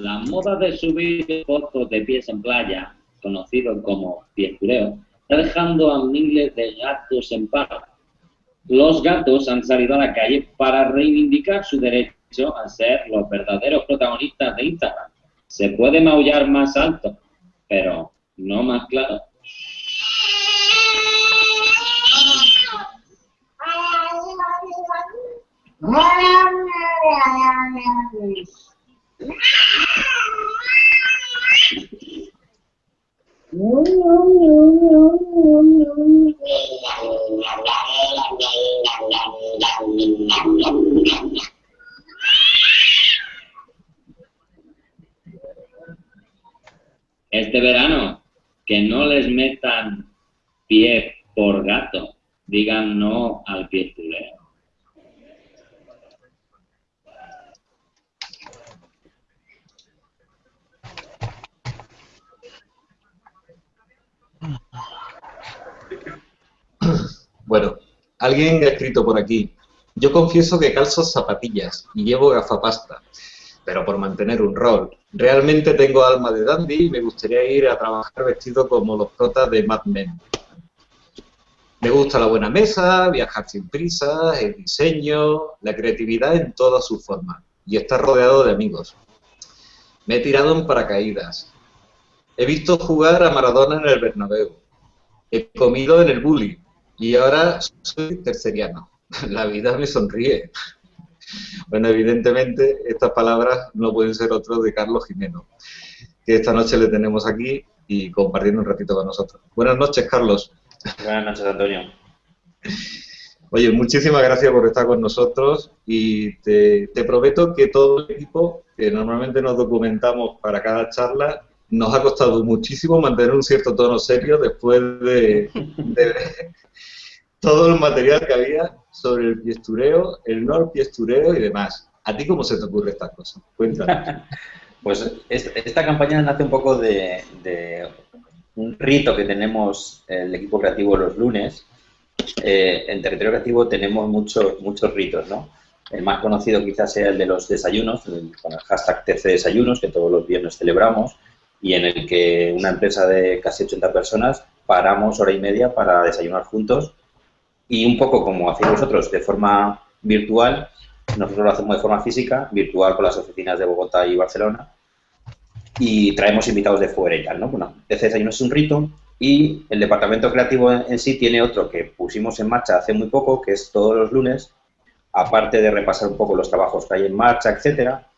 La moda de subir fotos de pies en playa, conocido como piestureo, está dejando a miles de gatos en paz. Los gatos han salido a la calle para reivindicar su derecho a ser los verdaderos protagonistas de Instagram. Se puede maullar más alto, pero no más claro. Este verano, que no les metan pie por gato, digan no al piestuleo. Bueno, alguien ha escrito por aquí. Yo confieso que calzo zapatillas y llevo gafapasta, pero por mantener un rol. Realmente tengo alma de dandy y me gustaría ir a trabajar vestido como los protas de Mad Men. Me gusta la buena mesa, viajar sin prisa, el diseño, la creatividad en todas sus formas y estar rodeado de amigos. Me he tirado en paracaídas. He visto jugar a Maradona en el Bernabéu. He comido en el bully y ahora soy terceriano. La vida me sonríe. Bueno, evidentemente estas palabras no pueden ser otras de Carlos Jimeno, que esta noche le tenemos aquí y compartiendo un ratito con nosotros. Buenas noches, Carlos. Buenas noches, Antonio. Oye, muchísimas gracias por estar con nosotros y te, prometo que todo el equipo, que normalmente nos documentamos para cada charla, nos ha costado muchísimo mantener un cierto tono serio después de, todo el material que había sobre el piestureo, el no piestureo y demás. ¿A ti cómo se te ocurre estas cosas? Cuéntanos. pues esta campaña nace un poco de, un rito que tenemos el equipo creativo los lunes. Eh, en territorio creativo tenemos muchos muchos ritos, ¿no? El más conocido quizás sea el de los desayunos, con el hashtag TC Desayunos, que todos los viernes celebramos, y en el que una empresa de casi 80 personas paramos hora y media para desayunar juntos y un poco como hacéis vosotros de forma virtual, nosotros lo hacemos de forma física, virtual con las oficinas de Bogotá y Barcelona, y traemos invitados de fuera y tal, ¿no? Bueno, ese desayuno es un rito y el departamento creativo en, sí tiene otro que pusimos en marcha hace muy poco, que es todos los lunes, aparte de repasar un poco los trabajos que hay en marcha, etcétera,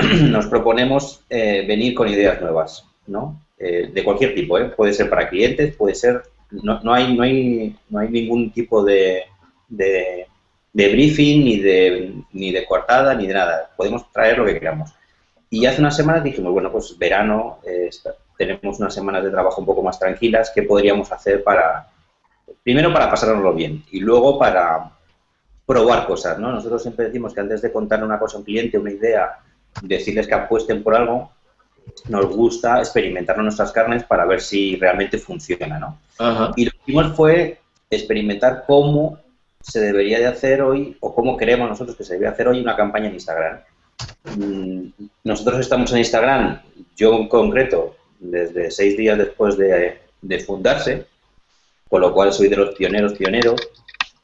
nos proponemos eh, venir con ideas nuevas, ¿no? Eh, de cualquier tipo, ¿eh? Puede ser para clientes, puede ser no, no, hay, no, hay, no hay ningún tipo de, de, briefing, ni de, ni de coartada, ni de nada. Podemos traer lo que queramos. Y hace unas semanas dijimos, bueno, pues verano, tenemos unas semanas de trabajo un poco más tranquilas, ¿qué podríamos hacer para, primero para pasárnoslo bien y luego para probar cosas, ¿no? Nosotros siempre decimos que antes de contar una cosa a un cliente, una idea, decirles que apuesten por algo, nos gusta experimentar nuestras carnes para ver si realmente funciona, ¿no? Y lo que hicimos fue experimentar cómo se debería de hacer hoy, o cómo creemos nosotros que se debería hacer hoy una campaña en Instagram. Mm, nosotros estamos en Instagram, yo en concreto, desde seis días después de, de fundarse, con lo cual soy de los pioneros, pioneros,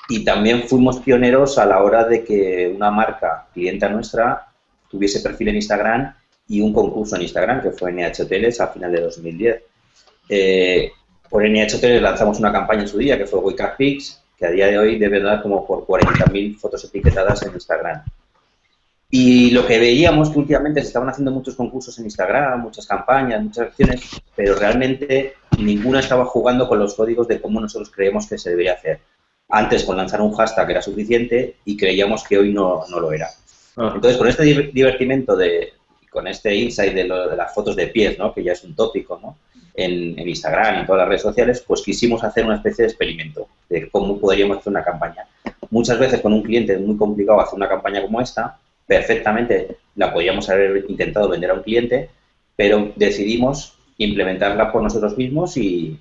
y también fuimos pioneros a la hora de que una marca clienta nuestra tuviese perfil en Instagram y un concurso en Instagram que fue NH Hoteles a final de 2010. Eh, por NH Hoteles lanzamos una campaña en su día que fue Wake Up Pics, que a día de hoy debe dar como por 40.000 fotos etiquetadas en Instagram. Y lo que veíamos que últimamente se estaban haciendo muchos concursos en Instagram, muchas campañas, muchas acciones, pero realmente ninguna estaba jugando con los códigos de cómo nosotros creemos que se debería hacer. Antes con lanzar un hashtag era suficiente y creíamos que hoy no, no lo era. Ah. Entonces, con este divertimento de, con este insight de, las fotos de pies, ¿no? que ya es un tópico ¿no? en, Instagram y en todas las redes sociales, pues quisimos hacer una especie de experimento de cómo podríamos hacer una campaña. Muchas veces con un cliente es muy complicado hacer una campaña como esta, perfectamente la podríamos haber intentado vender a un cliente, pero decidimos implementarla por nosotros mismos y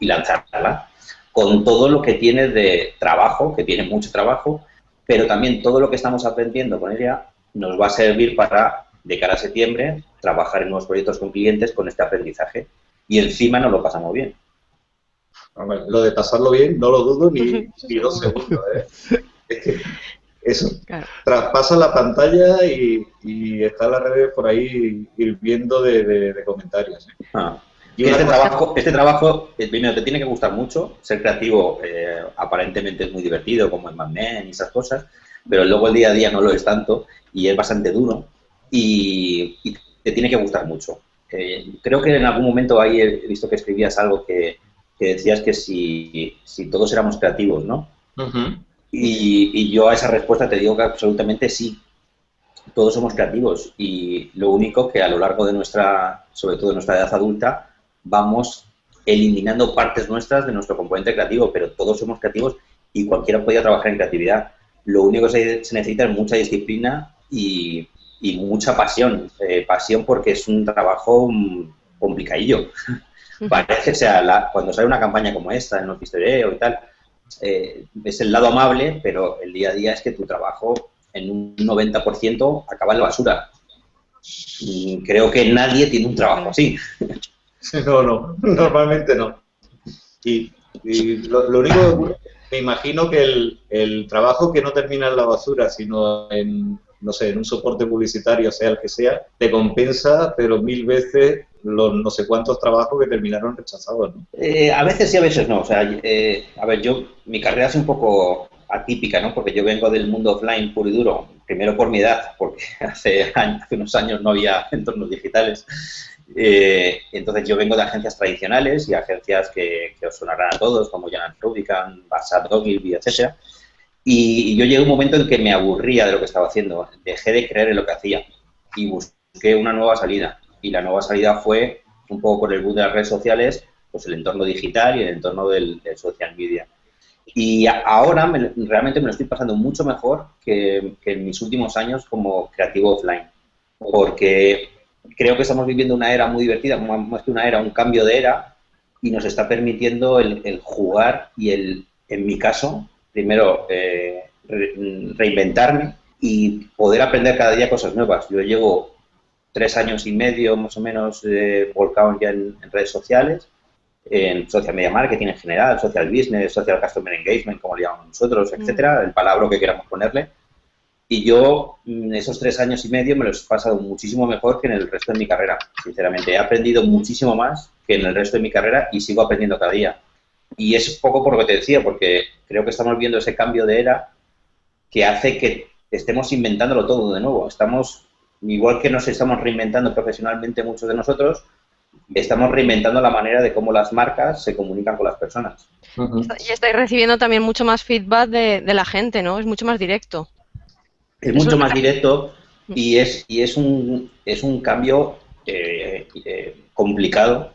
lanzarla con todo lo que tiene de trabajo, que tiene mucho trabajo, pero también todo lo que estamos aprendiendo con ella nos va a servir para de cara a septiembre, trabajar en nuevos proyectos con clientes con este aprendizaje. Y encima nos lo pasamos bien. Lo de pasarlo bien, no lo dudo ni, dos segundos. ¿eh? Es que eso, traspasa la pantalla y, está en las redes por ahí hirviendo de, de, comentarios. ¿eh? Ah. Y este, trabajo, este trabajo, eh, primero, te tiene que gustar mucho. Ser creativo eh, aparentemente es muy divertido, como en Mad Men y esas cosas, pero luego el día a día no lo es tanto y es bastante duro y, te tiene que gustar mucho. Eh, creo que en algún momento ahí he visto que escribías algo que, decías que si, si, todos éramos creativos, ¿no? y, y, yo a esa respuesta te digo que absolutamente sí. Todos somos creativos y lo único que a lo largo de nuestra, sobre todo de nuestra edad adulta, vamos eliminando partes nuestras de nuestro componente creativo, pero todos somos creativos y cualquiera podía trabajar en creatividad. Lo único que se, necesita es mucha disciplina y, mucha pasión. Eh, pasión porque es un trabajo mm, complicadillo. Parece, o sea, cuando sale una campaña como esta, en Ofistereo y tal, eh, es el lado amable, pero el día a día es que tu trabajo en un 90% acaba en la basura. Y creo que nadie tiene un trabajo así. No, no, normalmente no. Y, lo, único, me imagino que el, el, trabajo que no termina en la basura, sino en, no sé, en un soporte publicitario, sea el que sea, te compensa, pero mil veces los no sé cuántos trabajos que terminaron rechazados. ¿no? Eh, a veces sí, a veces no. O sea, eh, a ver, yo, mi carrera es un poco atípica, ¿no? Porque yo vengo del mundo offline puro y duro, primero por mi edad, porque hace, hace unos años no había entornos digitales, eh, entonces yo vengo de agencias tradicionales y agencias que, os sonarán a todos, como Jan Rubicon, Barsat, Ogilvy, etc. Y, yo llegué a un momento en que me aburría de lo que estaba haciendo, dejé de creer en lo que hacía y busqué una nueva salida. Y la nueva salida fue, un poco por el boom de las redes sociales, pues el entorno digital y el entorno del, social media. Y ahora realmente me lo estoy pasando mucho mejor que, que en mis últimos años como creativo offline, porque creo que estamos viviendo una era muy divertida, más que una era, un cambio de era, y nos está permitiendo el, jugar y el, en mi caso, primero eh, reinventarme y poder aprender cada día cosas nuevas. Yo llevo tres años y medio más o menos eh, volcado ya en, redes sociales, en social media marketing en general, social business, social customer engagement, como le llamamos nosotros, mm. etcétera, el palabra que queramos ponerle. Y yo mm, esos tres años y medio me los he pasado muchísimo mejor que en el resto de mi carrera. Sinceramente, he aprendido muchísimo más que en el resto de mi carrera y sigo aprendiendo cada día. Y es poco por lo que te decía, porque creo que estamos viendo ese cambio de era que hace que estemos inventándolo todo de nuevo. Estamos, igual que nos estamos reinventando profesionalmente muchos de nosotros, estamos reinventando la manera de cómo las marcas se comunican con las personas. Y estáis recibiendo también mucho más feedback de, de la gente, ¿no? Es mucho más directo. Es mucho más directo y es, y es, un, es un cambio eh, eh, complicado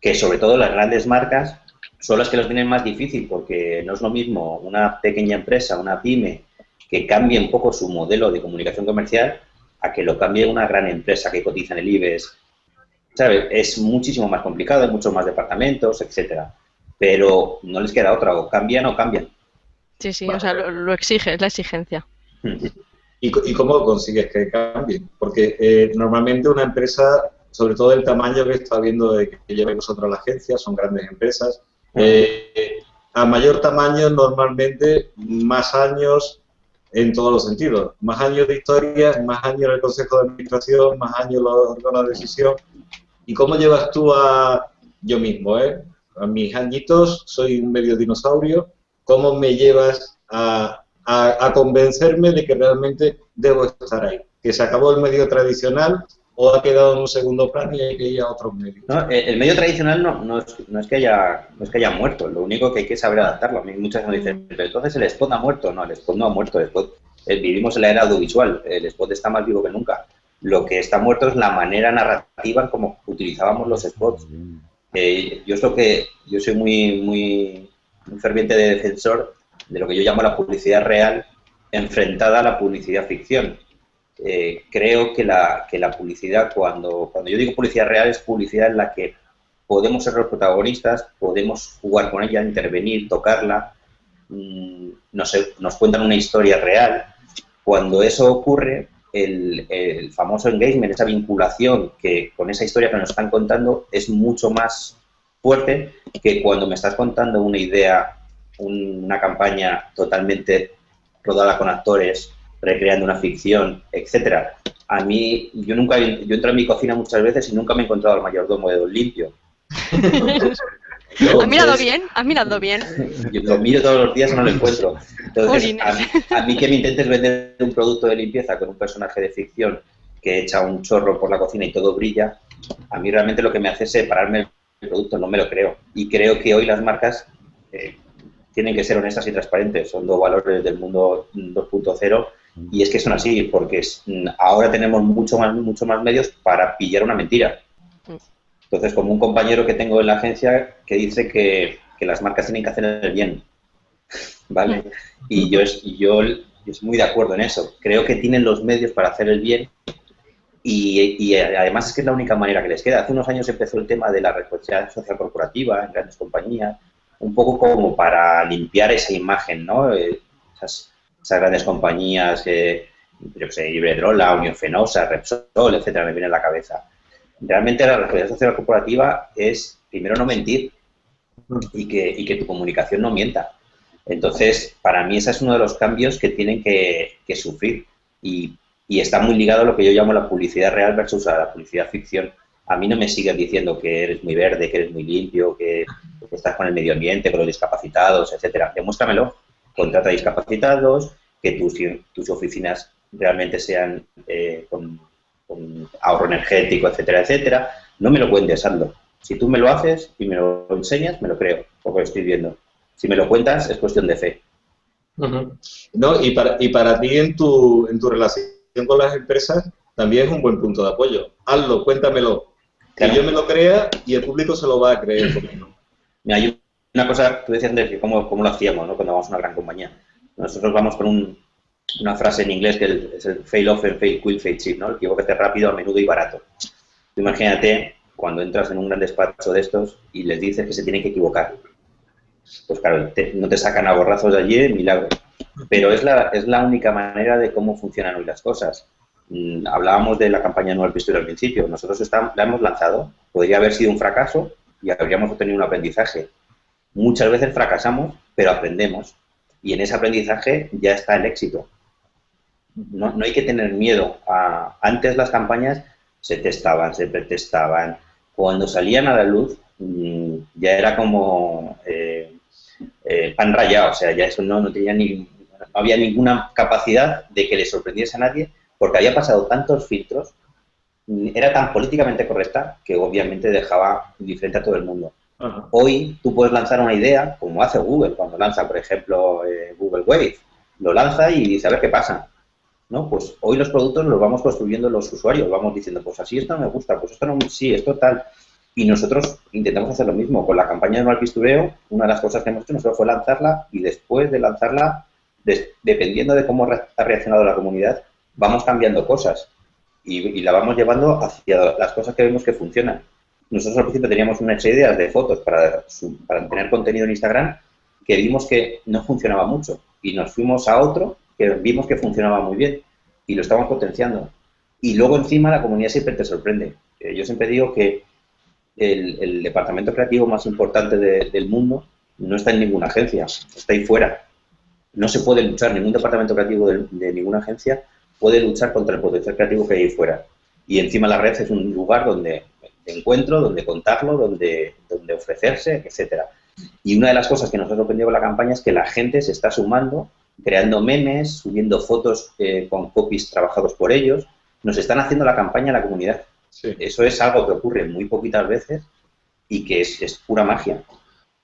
que sobre todo las grandes marcas son las que los tienen más difícil porque no es lo mismo una pequeña empresa, una pyme, que cambie un poco su modelo de comunicación comercial a que lo cambie una gran empresa que cotiza en el IBEX. ¿Sabes? Es muchísimo más complicado, hay muchos más departamentos, etcétera. Pero no les queda otra, o cambian o cambian. Sí, sí, o sea, lo, exige, es la exigencia. Hmm. ¿Y, cómo consigues que cambien? Porque eh, normalmente una empresa, sobre todo el tamaño que está viendo de que lleva vosotros la agencia, son grandes empresas. Eh, a mayor tamaño, normalmente, más años en todos los sentidos. Más años de historia, más años en el Consejo de Administración, más años en los órganos de decisión. ¿Y cómo llevas tú a, yo mismo, eh? a mis añitos, soy un medio dinosaurio, ¿cómo me llevas a a, convencerme de que realmente debo estar ahí. Que se acabó el medio tradicional o ha quedado en un segundo plano y hay que ir a otros medios. el medio tradicional no, no, es, no, es, que haya, no es que haya muerto, lo único que hay que saber adaptarlo. A mí muchas veces me dicen, mm. pero entonces el spot ha muerto. No, el spot no ha muerto. El spot, eh, vivimos en la era audiovisual, el spot está más vivo que nunca. Lo que está muerto es la manera narrativa en cómo utilizábamos los spots. Eh, yo, es que, yo soy muy, muy, muy ferviente de defensor de lo que yo llamo la publicidad real enfrentada a la publicidad ficción. Eh, creo que la, que la publicidad, cuando, cuando yo digo publicidad real, es publicidad en la que podemos ser los protagonistas, podemos jugar con ella, intervenir, tocarla, mmm, nos, nos cuentan una historia real. Cuando eso ocurre, el, el, famoso engagement, esa vinculación que con esa historia que nos están contando es mucho más fuerte que cuando me estás contando una idea, una campaña totalmente rodada con actores, recreando una ficción, etcétera. A mí, yo nunca, yo entro en mi cocina muchas veces y nunca me he encontrado al mayordomo de Don Limpio. ¿Has mirado bien? ¿Has mirado bien? Yo lo miro todos los días y no lo encuentro. Entonces, a mí, que me intentes vender un producto de limpieza con un personaje de ficción que echa un chorro por la cocina y todo brilla, a mí realmente lo que me hace es separarme el producto, no me lo creo. Y creo que hoy las marcas eh, tienen que ser honestas y transparentes. Son dos valores del mundo 2.0 y es que son así, porque ahora tenemos mucho más, mucho más medios para pillar una mentira. Entonces, como un compañero que tengo en la agencia que dice que, las marcas tienen que hacer el bien, ¿vale? Y yo, es, yo, estoy muy de acuerdo en eso. Creo que tienen los medios para hacer el bien y, además es que es la única manera que les queda. Hace unos años empezó el tema de la responsabilidad social corporativa en grandes compañías, un poco como para limpiar esa imagen, ¿no? Eh, esas, grandes compañías, eh, yo sé, Iberdrola, Unión Fenosa, Repsol, etcétera, me viene a la cabeza realmente la responsabilidad social corporativa es, primero, no mentir y que, que tu comunicación no mienta. Entonces, para mí ese es uno de los cambios que tienen que, sufrir y, está muy ligado a lo que yo llamo la publicidad real versus la publicidad ficción. A mí no me siguen diciendo que eres muy verde, que eres muy limpio, que, estás con el medio ambiente, con los discapacitados, etcétera. Demuéstramelo. Contrata discapacitados, que tus, tus oficinas realmente sean eh, con con ahorro energético, etcétera, etcétera. No me lo cuentes, Aldo. Si tú me lo haces y me lo enseñas, me lo creo, porque lo estoy viendo. Si me lo cuentas, es cuestión de fe. No, y para, y para ti en tu, en tu relación con las empresas también es un buen punto de apoyo. Hazlo, cuéntamelo. Que yo me lo crea y el público se lo va a creer. Mira, hay una cosa, tú decías antes, cómo, cómo lo hacíamos ¿no? cuando vamos a una gran compañía. Nosotros vamos con un, una frase en inglés que es el fail often, fail quick, fail cheap, ¿no? El equivocate rápido, a menudo y barato. imagínate cuando entras en un gran despacho de estos y les dices que se tienen que equivocar. Pues claro, no te sacan a borrazos de allí, milagro. Pero es la, es la única manera de cómo funcionan hoy las cosas. Mm, hablábamos de la campaña Nueva Pistola al principio. Nosotros la hemos lanzado. Podría haber sido un fracaso y habríamos obtenido un aprendizaje. Muchas veces fracasamos, pero aprendemos. Y en ese aprendizaje ya está el éxito no, hay que tener miedo. antes las campañas se testaban, se pretestaban. Cuando salían a la luz mm, ya era como eh, eh, pan rayado, o sea, ya eso no, no tenía ni, no había ninguna capacidad de que le sorprendiese a nadie porque había pasado tantos filtros, mm, era tan políticamente correcta que obviamente dejaba indiferente a todo el mundo. Hoy tú puedes lanzar una idea, como hace Google, cuando lanza, por ejemplo, eh, Google Wave. Lo lanza y dice, a ver qué pasa. ¿no? Pues hoy los productos los vamos construyendo los usuarios, vamos diciendo, pues así esto me gusta, pues esto no, sí, esto tal. Y nosotros intentamos hacer lo mismo. Con la campaña de Mal Pistureo, una de las cosas que hemos hecho nosotros fue lanzarla y después de lanzarla, dependiendo de cómo ha reaccionado la comunidad, vamos cambiando cosas y, la vamos llevando hacia las cosas que vemos que funcionan. Nosotros al principio teníamos unas ideas de fotos para, para tener contenido en Instagram que vimos que no funcionaba mucho y nos fuimos a otro que vimos que funcionaba muy bien y lo estamos potenciando. Y luego encima la comunidad siempre te sorprende. Eh, yo siempre digo que el, departamento creativo más importante del mundo no está en ninguna agencia, está ahí fuera. No se puede luchar, ningún departamento creativo de, ninguna agencia puede luchar contra el potencial creativo que hay ahí fuera. Y encima la red es un lugar donde de encuentro, donde contarlo, donde, donde ofrecerse, etcétera. Y una de las cosas que nos ha sorprendido con la campaña es que la gente se está sumando creando memes, subiendo fotos eh, con copies trabajados por ellos. Nos están haciendo la campaña a la comunidad. Eso es algo que ocurre muy poquitas veces y que es, pura magia.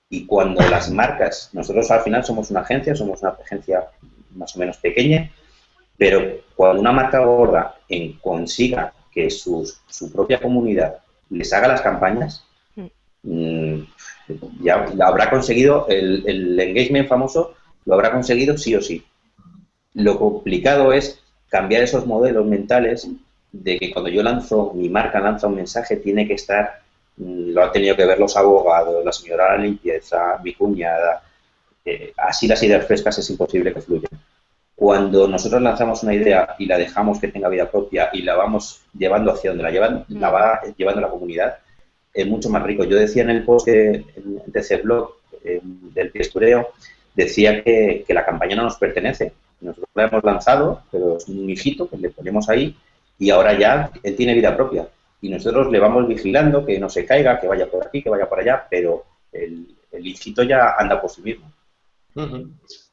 Y cuando las marcas, nosotros al final somos una agencia, somos una agencia más o menos pequeña, pero cuando una marca gorda en, consiga que su propia comunidad les haga las campañas, mm. Mm, ya, habrá conseguido el, el engagement famoso lo habrá conseguido sí o sí. Lo complicado es cambiar esos modelos mentales de que cuando yo lanzo, mi marca lanza un mensaje, tiene que estar, mm, lo han tenido que ver los abogados, la señora de la limpieza, mi cuñada, eh, así las ideas frescas es imposible que fluyan. Cuando nosotros lanzamos una idea y la dejamos que tenga vida propia y la vamos llevando hacia donde la llevan, la va llevando la comunidad, es mucho más rico. Yo decía en el post de, ese blog del piestureo, decía que, que, la campaña no nos pertenece. Nosotros la hemos lanzado, pero es un hijito que le ponemos ahí y ahora ya él tiene vida propia. Y nosotros le vamos vigilando que no se caiga, que vaya por aquí, que vaya por allá, pero el, el hijito ya anda por sí mismo.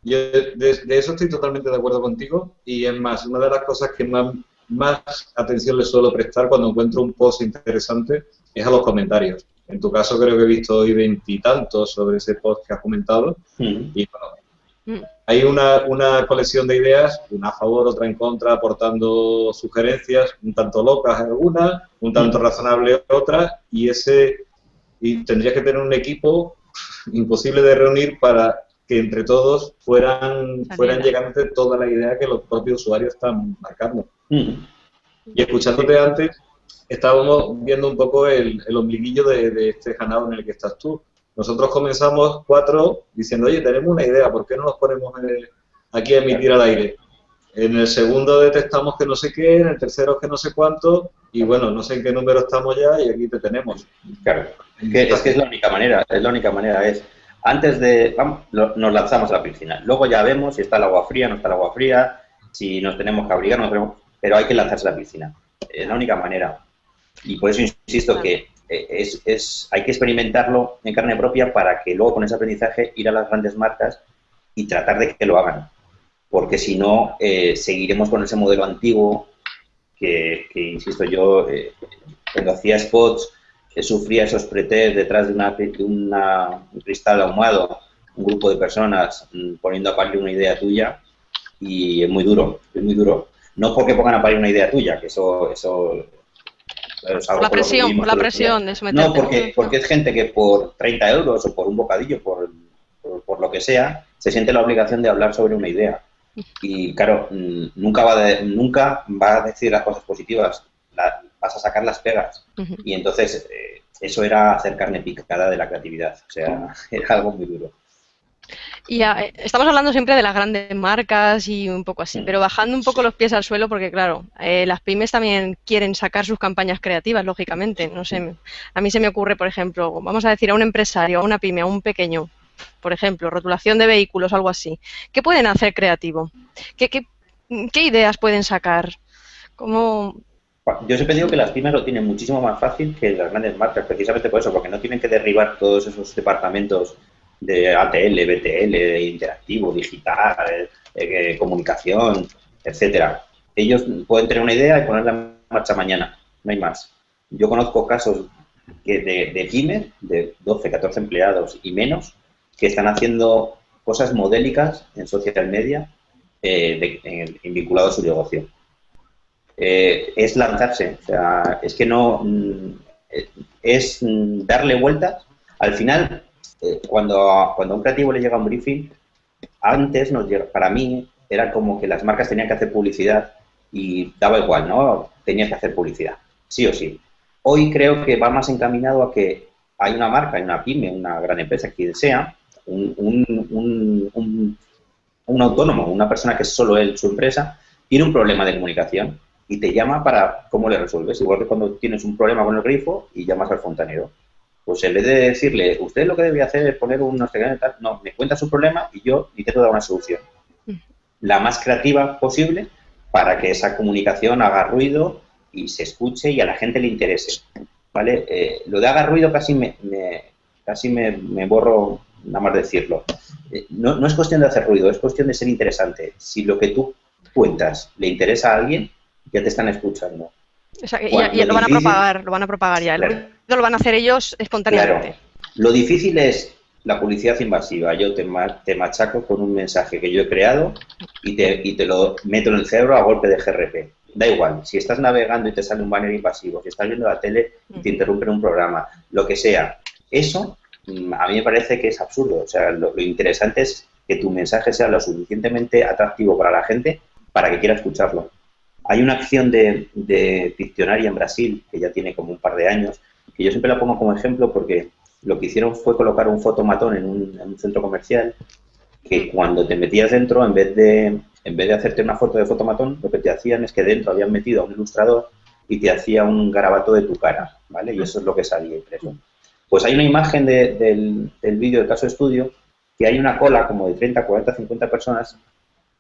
Yo de, eso estoy totalmente de acuerdo contigo y es más, una de las cosas que más, más atención le suelo prestar cuando encuentro un post interesante es a los comentarios. En tu caso creo que he visto hoy veintitantos sobre ese post que has comentado y bueno, mm. hay una, una, colección de ideas, una a favor, otra en contra, aportando sugerencias, un tanto locas algunas, un tanto razonables otras y ese y tendrías que tener un equipo imposible de reunir para que entre todos fueran, fueran llegando toda la idea que los propios usuarios están marcando. Mm. Y escuchándote antes, estábamos viendo un poco el, el ombliguillo de, este ganado en el que estás tú. Nosotros comenzamos cuatro diciendo, oye, tenemos una idea, ¿por qué no nos ponemos aquí a emitir al aire? En el segundo detectamos que no sé qué, en el tercero que no sé cuánto, y bueno, no sé en qué número estamos ya y aquí te tenemos. Claro, es que es, que es la única manera, es la única manera, es antes de, vamos, nos lanzamos a la piscina. Luego ya vemos si está el agua fría, no está el agua fría, si nos tenemos que abrigar, no tenemos, pero hay que lanzarse a la piscina. Es la única manera. Y por eso insisto que eh, es, es, hay que experimentarlo en carne propia para que luego con ese aprendizaje ir a las grandes marcas y tratar de que lo hagan. Porque si no, eh, seguiremos con ese modelo antiguo que, insisto yo, eh, cuando hacía spots sufría esos pretés detrás de, una, un cristal ahumado, un grupo de personas mm, poniendo a parir una idea tuya y es muy duro, es muy duro. No porque pongan a parir una idea tuya, que eso... eso la presión, la presión de No, porque, porque es gente que por 30 euros o por un bocadillo, por, por, lo que sea, se siente la obligación de hablar sobre una idea. Y claro, mm, nunca va, de, nunca va a decir las cosas positivas, vas a sacar las pegas. Y entonces eh, eso era hacer carne picada de la creatividad, o sea, era algo muy duro. Y eh, estamos hablando siempre de las grandes marcas y un poco así, mm. pero bajando un poco los pies al suelo, porque claro, eh, las pymes también quieren sacar sus campañas creativas, lógicamente. No sé, a mí se me ocurre, por ejemplo, vamos a decir a un empresario, a una pyme, a un pequeño, por ejemplo, rotulación de vehículos, algo así. ¿Qué pueden hacer creativo? ¿Qué, qué, qué ideas pueden sacar? ¿Cómo, yo siempre digo que las pymes lo tienen muchísimo más fácil que las grandes marcas, precisamente por eso, porque no tienen que derribar todos esos departamentos de ATL, BTL, interactivo, digital, eh, comunicación, etcétera. Ellos pueden tener una idea y ponerla en marcha mañana, no hay más. Yo conozco casos que de, pymes, de 12, 14 empleados y menos, que están haciendo cosas modélicas en social media eh, vinculados a su negocio. Eh, es lanzarse. O sea, es que no. Mm, es darle vueltas. Al final, eh, cuando, cuando a un creativo le llega un briefing, antes nos llega, para mí era como que las marcas tenían que hacer publicidad y daba igual, ¿no? Tenías que hacer publicidad, sí o sí. Hoy creo que va más encaminado a que hay una marca, hay una pyme, una gran empresa, quien sea, un, un, un, un autónomo, una persona que es solo él, su empresa, tiene un problema de comunicación y te llama para cómo le resuelves. Igual que cuando tienes un problema con el grifo y llamas al fontanero. Pues en vez de decirle, usted lo que debe hacer es poner un no tal, no, me cuenta su problema y yo intento dar una solución. Mm. La más creativa posible para que esa comunicación haga ruido y se escuche y a la gente le interese. ¿Vale? Eh, lo de haga ruido casi me, casi me, borro nada más decirlo. Eh, no, no es cuestión de hacer ruido, es cuestión de ser interesante. Si lo que tú cuentas le interesa a alguien, ya te están escuchando. y, lo, van a propagar, lo van a propagar ya. Lo van a hacer ellos espontáneamente. Lo difícil es la publicidad invasiva. Yo te, te, machaco con un mensaje que yo he creado y te, y te lo meto en el cerebro a golpe de GRP. Da igual, si estás navegando y te sale un banner invasivo, si estás viendo la tele y te interrumpen un programa, lo que sea, eso mm, a mí me parece que es absurdo. O sea, lo, lo interesante es que tu mensaje sea lo suficientemente atractivo para la gente para que quiera escucharlo. Hay una acción de, de en Brasil, que ya tiene como un par de años, que yo siempre la pongo como ejemplo porque lo que hicieron fue colocar un fotomatón en un, centro comercial que cuando te metías dentro, en vez de en vez de hacerte una foto de fotomatón, lo que te hacían es que dentro habían metido a un ilustrador y te hacía un garabato de tu cara, ¿vale? Y eso es lo que salía impreso. Pues hay una imagen del, del vídeo del caso de estudio que hay una cola como de 30, 40, 50 personas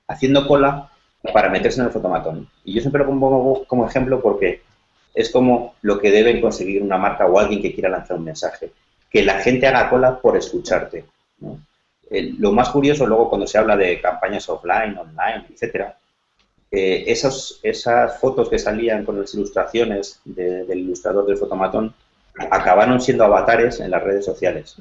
haciendo cola para meterse en el fotomatón. Y yo siempre lo pongo como ejemplo porque es como lo que debe conseguir una marca o alguien que quiera lanzar un mensaje. Que la gente haga cola por escucharte. lo más curioso luego cuando se habla de campañas offline, online, etcétera, eh, esas fotos que salían con las ilustraciones del ilustrador del fotomatón acabaron siendo avatares en las redes sociales.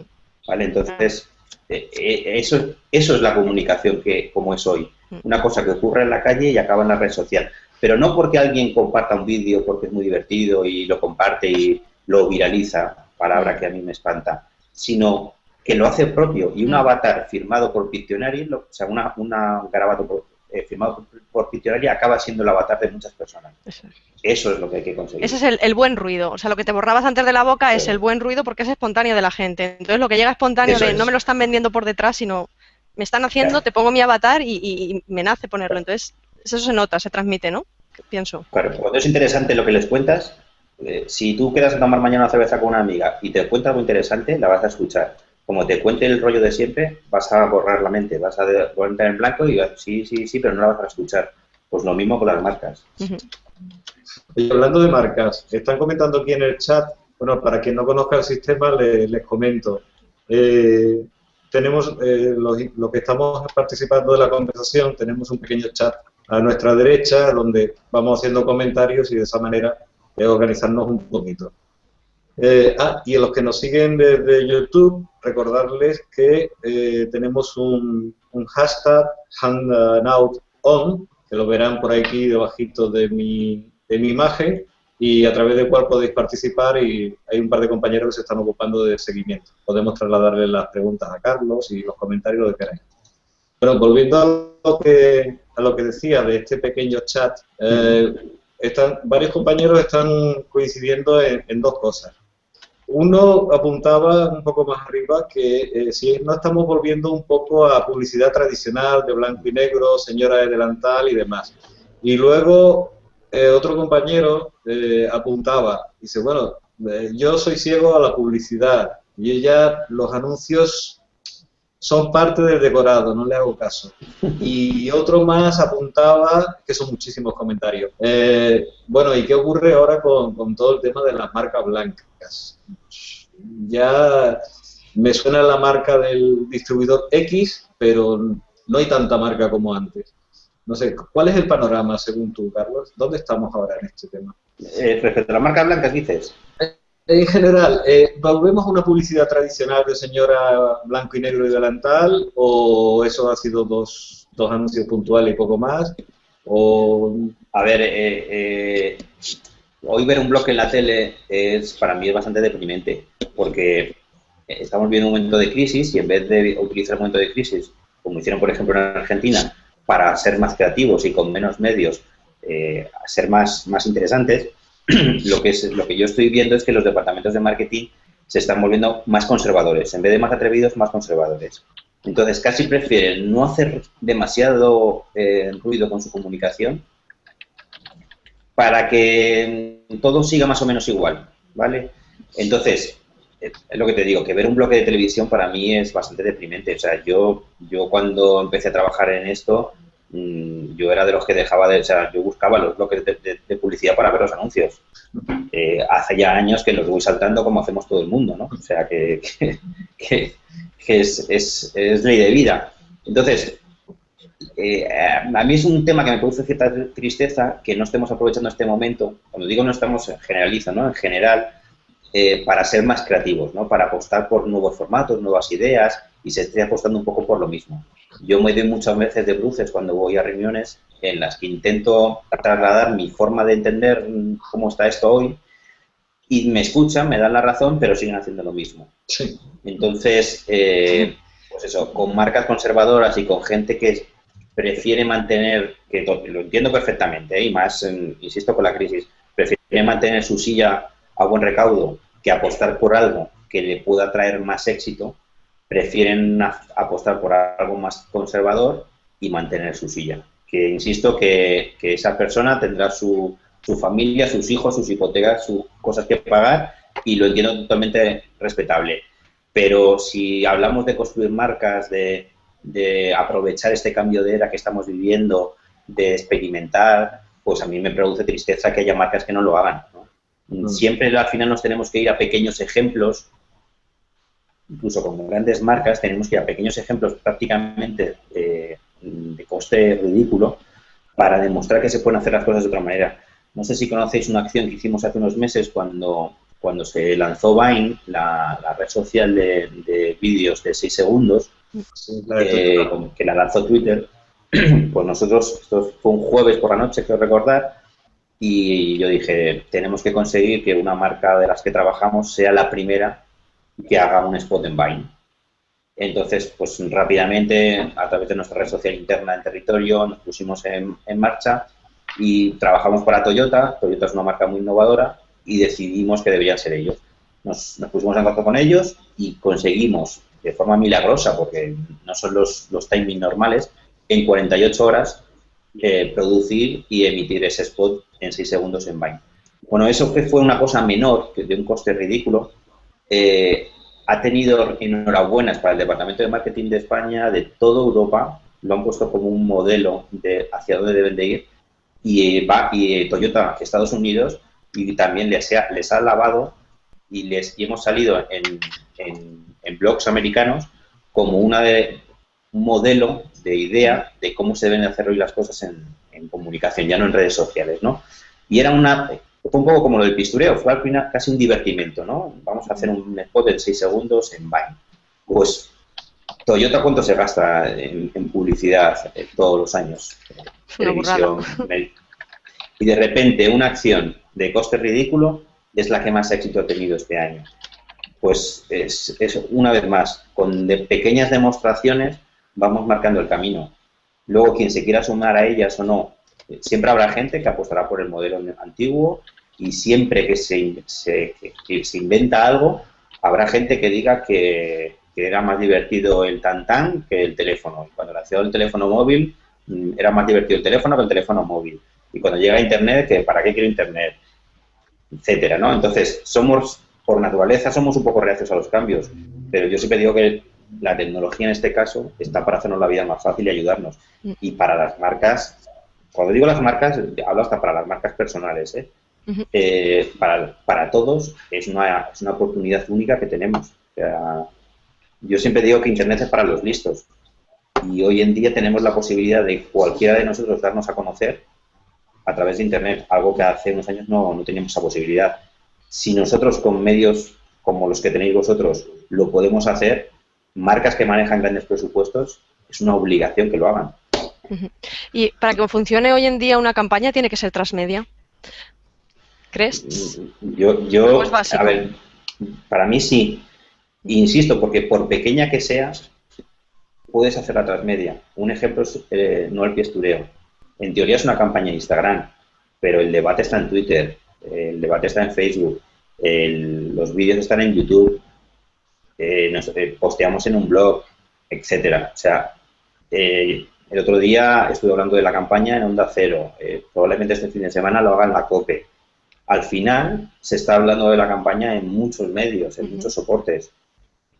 ¿vale? Entonces, eh, eh, eso, eso es la comunicación que como es hoy. Una cosa que ocurre en la calle y acaba en la red social. Pero no porque alguien comparta un vídeo porque es muy divertido y lo comparte y lo viraliza, palabra que a mí me espanta, sino que lo hace propio y un avatar firmado por Pictionary, o sea, una, una garabato eh, firmado por, Pictionary acaba siendo el avatar de muchas personas. Eso. es lo que hay que conseguir. Ese es el, buen ruido. O sea, lo que te borrabas antes de la boca es el buen ruido porque es espontáneo de la gente. Entonces, lo que llega espontáneo de no me lo están vendiendo por detrás, sino me están haciendo, te pongo mi avatar y, me nace ponerlo. Entonces, eso se nota, se transmite, ¿no? Pienso. Claro, cuando es interesante lo que les cuentas, eh, si tú quedas a tomar mañana una cerveza con una amiga y te cuentas algo interesante, la vas a escuchar. Como te cuente el rollo de siempre, vas a borrar la mente, vas a ponerte en blanco y sí, sí, sí, pero no la vas a escuchar. Pues lo mismo con las marcas. Y hablando de marcas, están comentando aquí en el chat, bueno, para quien no conozca el sistema, les, comento. Eh, tenemos eh, lo, que estamos participando de la conversación, tenemos un pequeño chat a nuestra derecha donde vamos haciendo comentarios y de esa manera eh, organizarnos un poquito. Eh, ah, y a los que nos siguen desde YouTube, recordarles que tenemos un, un hashtag hangout que lo verán por aquí debajito de mi, de mi imagen, y a través del cual podéis participar y hay un par de compañeros que se están ocupando del seguimiento. Podemos trasladarle las preguntas a Carlos y los comentarios lo que queráis. Pero volviendo a lo que, a lo que decía de este pequeño chat, eh, están, varios compañeros están coincidiendo en, dos cosas. Uno apuntaba un poco más arriba que eh, si no estamos volviendo un poco a publicidad tradicional de blanco y negro, señora de delantal y demás. Y luego eh, otro compañero eh, apuntaba, dice, bueno, eh, yo soy ciego a la publicidad y ya los anuncios son parte del decorado, no le hago caso. Y otro más apuntaba, que son muchísimos comentarios, bueno, ¿y qué ocurre ahora con, con todo el tema de las marcas blancas? Ya me suena la marca del distribuidor X, pero no hay tanta marca como antes. No sé, ¿cuál es el panorama según tú, Carlos? ¿Dónde estamos ahora en este tema? Eh, respecto a las marcas blancas, dices. En general, eh, ¿volvemos a una publicidad tradicional de señora blanco y negro y delantal? ¿O eso ha sido dos, dos anuncios puntuales y poco más? O... A ver, eh, eh, hoy ver un bloque en la tele es para mí es bastante deprimente, porque estamos viendo un momento de crisis y en vez de utilizar el momento de crisis, como hicieron por ejemplo en Argentina, para ser más creativos y con menos medios eh, ser más, más interesantes, lo que, es, lo que yo estoy viendo es que los departamentos de marketing se están volviendo más conservadores. En vez de más atrevidos, más conservadores. Entonces, casi prefieren no hacer demasiado eh, ruido con su comunicación para que todo siga más o menos igual, ¿vale? Entonces, es lo que te digo, que ver un bloque de televisión para mí es bastante deprimente. O sea, yo, yo cuando empecé a trabajar en esto, mm, yo era de los que dejaba de, o sea, yo buscaba los bloques de, publicidad para ver los anuncios. Eh, hace ya años que los voy saltando como hacemos todo el mundo, ¿no? O sea, que, que, es, es, es, ley de vida. Entonces, eh, a mí es un tema que me produce cierta tristeza que no estemos aprovechando este momento. Cuando digo no estamos, generalizando, ¿no? En general, eh, para ser más creativos, ¿no? para apostar por nuevos formatos, nuevas ideas y se esté apostando un poco por lo mismo. Yo me doy muchas veces de bruces cuando voy a reuniones en las que intento trasladar mi forma de entender cómo está esto hoy y me escuchan, me dan la razón, pero siguen haciendo lo mismo. Entonces, eh, pues eso, con marcas conservadoras y con gente que prefiere mantener, que lo entiendo perfectamente, ¿eh? y más, insisto, con la crisis, prefiere mantener su silla a buen recaudo que apostar por algo que le pueda traer más éxito, prefieren apostar por algo más conservador y mantener su silla. que insisto que, esa persona tendrá su, su, familia, sus hijos, sus hipotecas, sus cosas que pagar y lo entiendo totalmente respetable. Pero si hablamos de construir marcas, de, de aprovechar este cambio de era que estamos viviendo, de experimentar, pues a mí me produce tristeza que haya marcas que no lo hagan. Mm. Siempre al final nos tenemos que ir a pequeños ejemplos, incluso con grandes marcas tenemos que ir a pequeños ejemplos prácticamente eh, de coste ridículo para demostrar que se pueden hacer las cosas de otra manera. No sé si conocéis una acción que hicimos hace unos meses cuando, cuando se lanzó Vine, la, red social de, vídeos de 6 segundos, eh, que la lanzó Twitter. Pues nosotros, esto fue un jueves por la noche, quiero recordar, y yo dije, tenemos que conseguir que una marca de las que trabajamos sea la primera que haga un spot en Vine. Entonces, pues rápidamente, a través de nuestra red social interna en territorio, nos pusimos en, marcha y trabajamos para Toyota. Toyota es una marca muy innovadora y decidimos que deberían ser ellos. Nos, pusimos en contacto con ellos y conseguimos, de forma milagrosa, porque no son los, los timings normales, en 48 horas eh, producir y emitir ese spot en 6 segundos en Vine. Bueno, eso que fue una cosa menor, que de un coste ridículo, eh, ha tenido enhorabuenas para el Departamento de Marketing de España, de toda Europa, lo han puesto como un modelo de hacia dónde deben de ir, y, va, y Toyota Estados Unidos, y también les ha, les ha lavado y, les, y hemos salido en, en, blogs americanos como una de, un modelo de idea de cómo se deben hacer hoy las cosas en, en comunicación, ya no en redes sociales, ¿no? Y era una, fue un poco como lo del pistureo, fue al final casi un divertimento, ¿no? Vamos a hacer un spot de 6 segundos en Vine. Pues, Toyota, ¿cuánto se gasta en, publicidad eh, todos los años? Televisión, y de repente una acción de coste ridículo es la que más éxito ha tenido este año. Pues es, es una vez más, con de pequeñas demostraciones vamos marcando el camino. Luego, quien se quiera sumar a ellas o no, siempre habrá gente que apostará por el modelo antiguo y siempre que se, se, se inventa algo, habrá gente que diga que, era más divertido el tan que el teléfono. Cuando nació el teléfono móvil, mm, era más divertido el teléfono que el teléfono móvil. Y cuando llega Internet, que ¿para qué quiero Internet? Etcétera, ¿no? Entonces, somos, por naturaleza, somos un poco reacios a los cambios. Pero yo siempre digo que la tecnología en este caso está para hacernos la vida más fácil y ayudarnos. Mm. Y para las marcas, cuando digo las marcas, hablo hasta para las marcas personales, ¿eh? Eh, para, todos es una, es una oportunidad única que tenemos. yo siempre digo que Internet es para los listos. Y hoy en día tenemos la posibilidad de cualquiera de nosotros darnos a conocer a través de Internet, algo que hace unos años no, no teníamos esa posibilidad. Si nosotros con medios como los que tenéis vosotros lo podemos hacer, marcas que manejan grandes presupuestos, es una obligación que lo hagan. Y para que funcione hoy en día una campaña tiene que ser transmedia. ¿Crees? Yo, yo a ver, para mí sí. Insisto, porque por pequeña que sea, puedes hacer la transmedia. Un ejemplo es eh, no el piestureo. En teoría es una campaña de Instagram, pero el debate está en Twitter, el debate está en Facebook, los vídeos están en YouTube, eh, nos eh, posteamos en un blog, etcétera. O sea, eh, el otro día estuve hablando de la campaña en Onda Cero. probablemente este fin de semana lo haga en la COPE. Al final se está hablando de la campaña en muchos medios, en muchos soportes.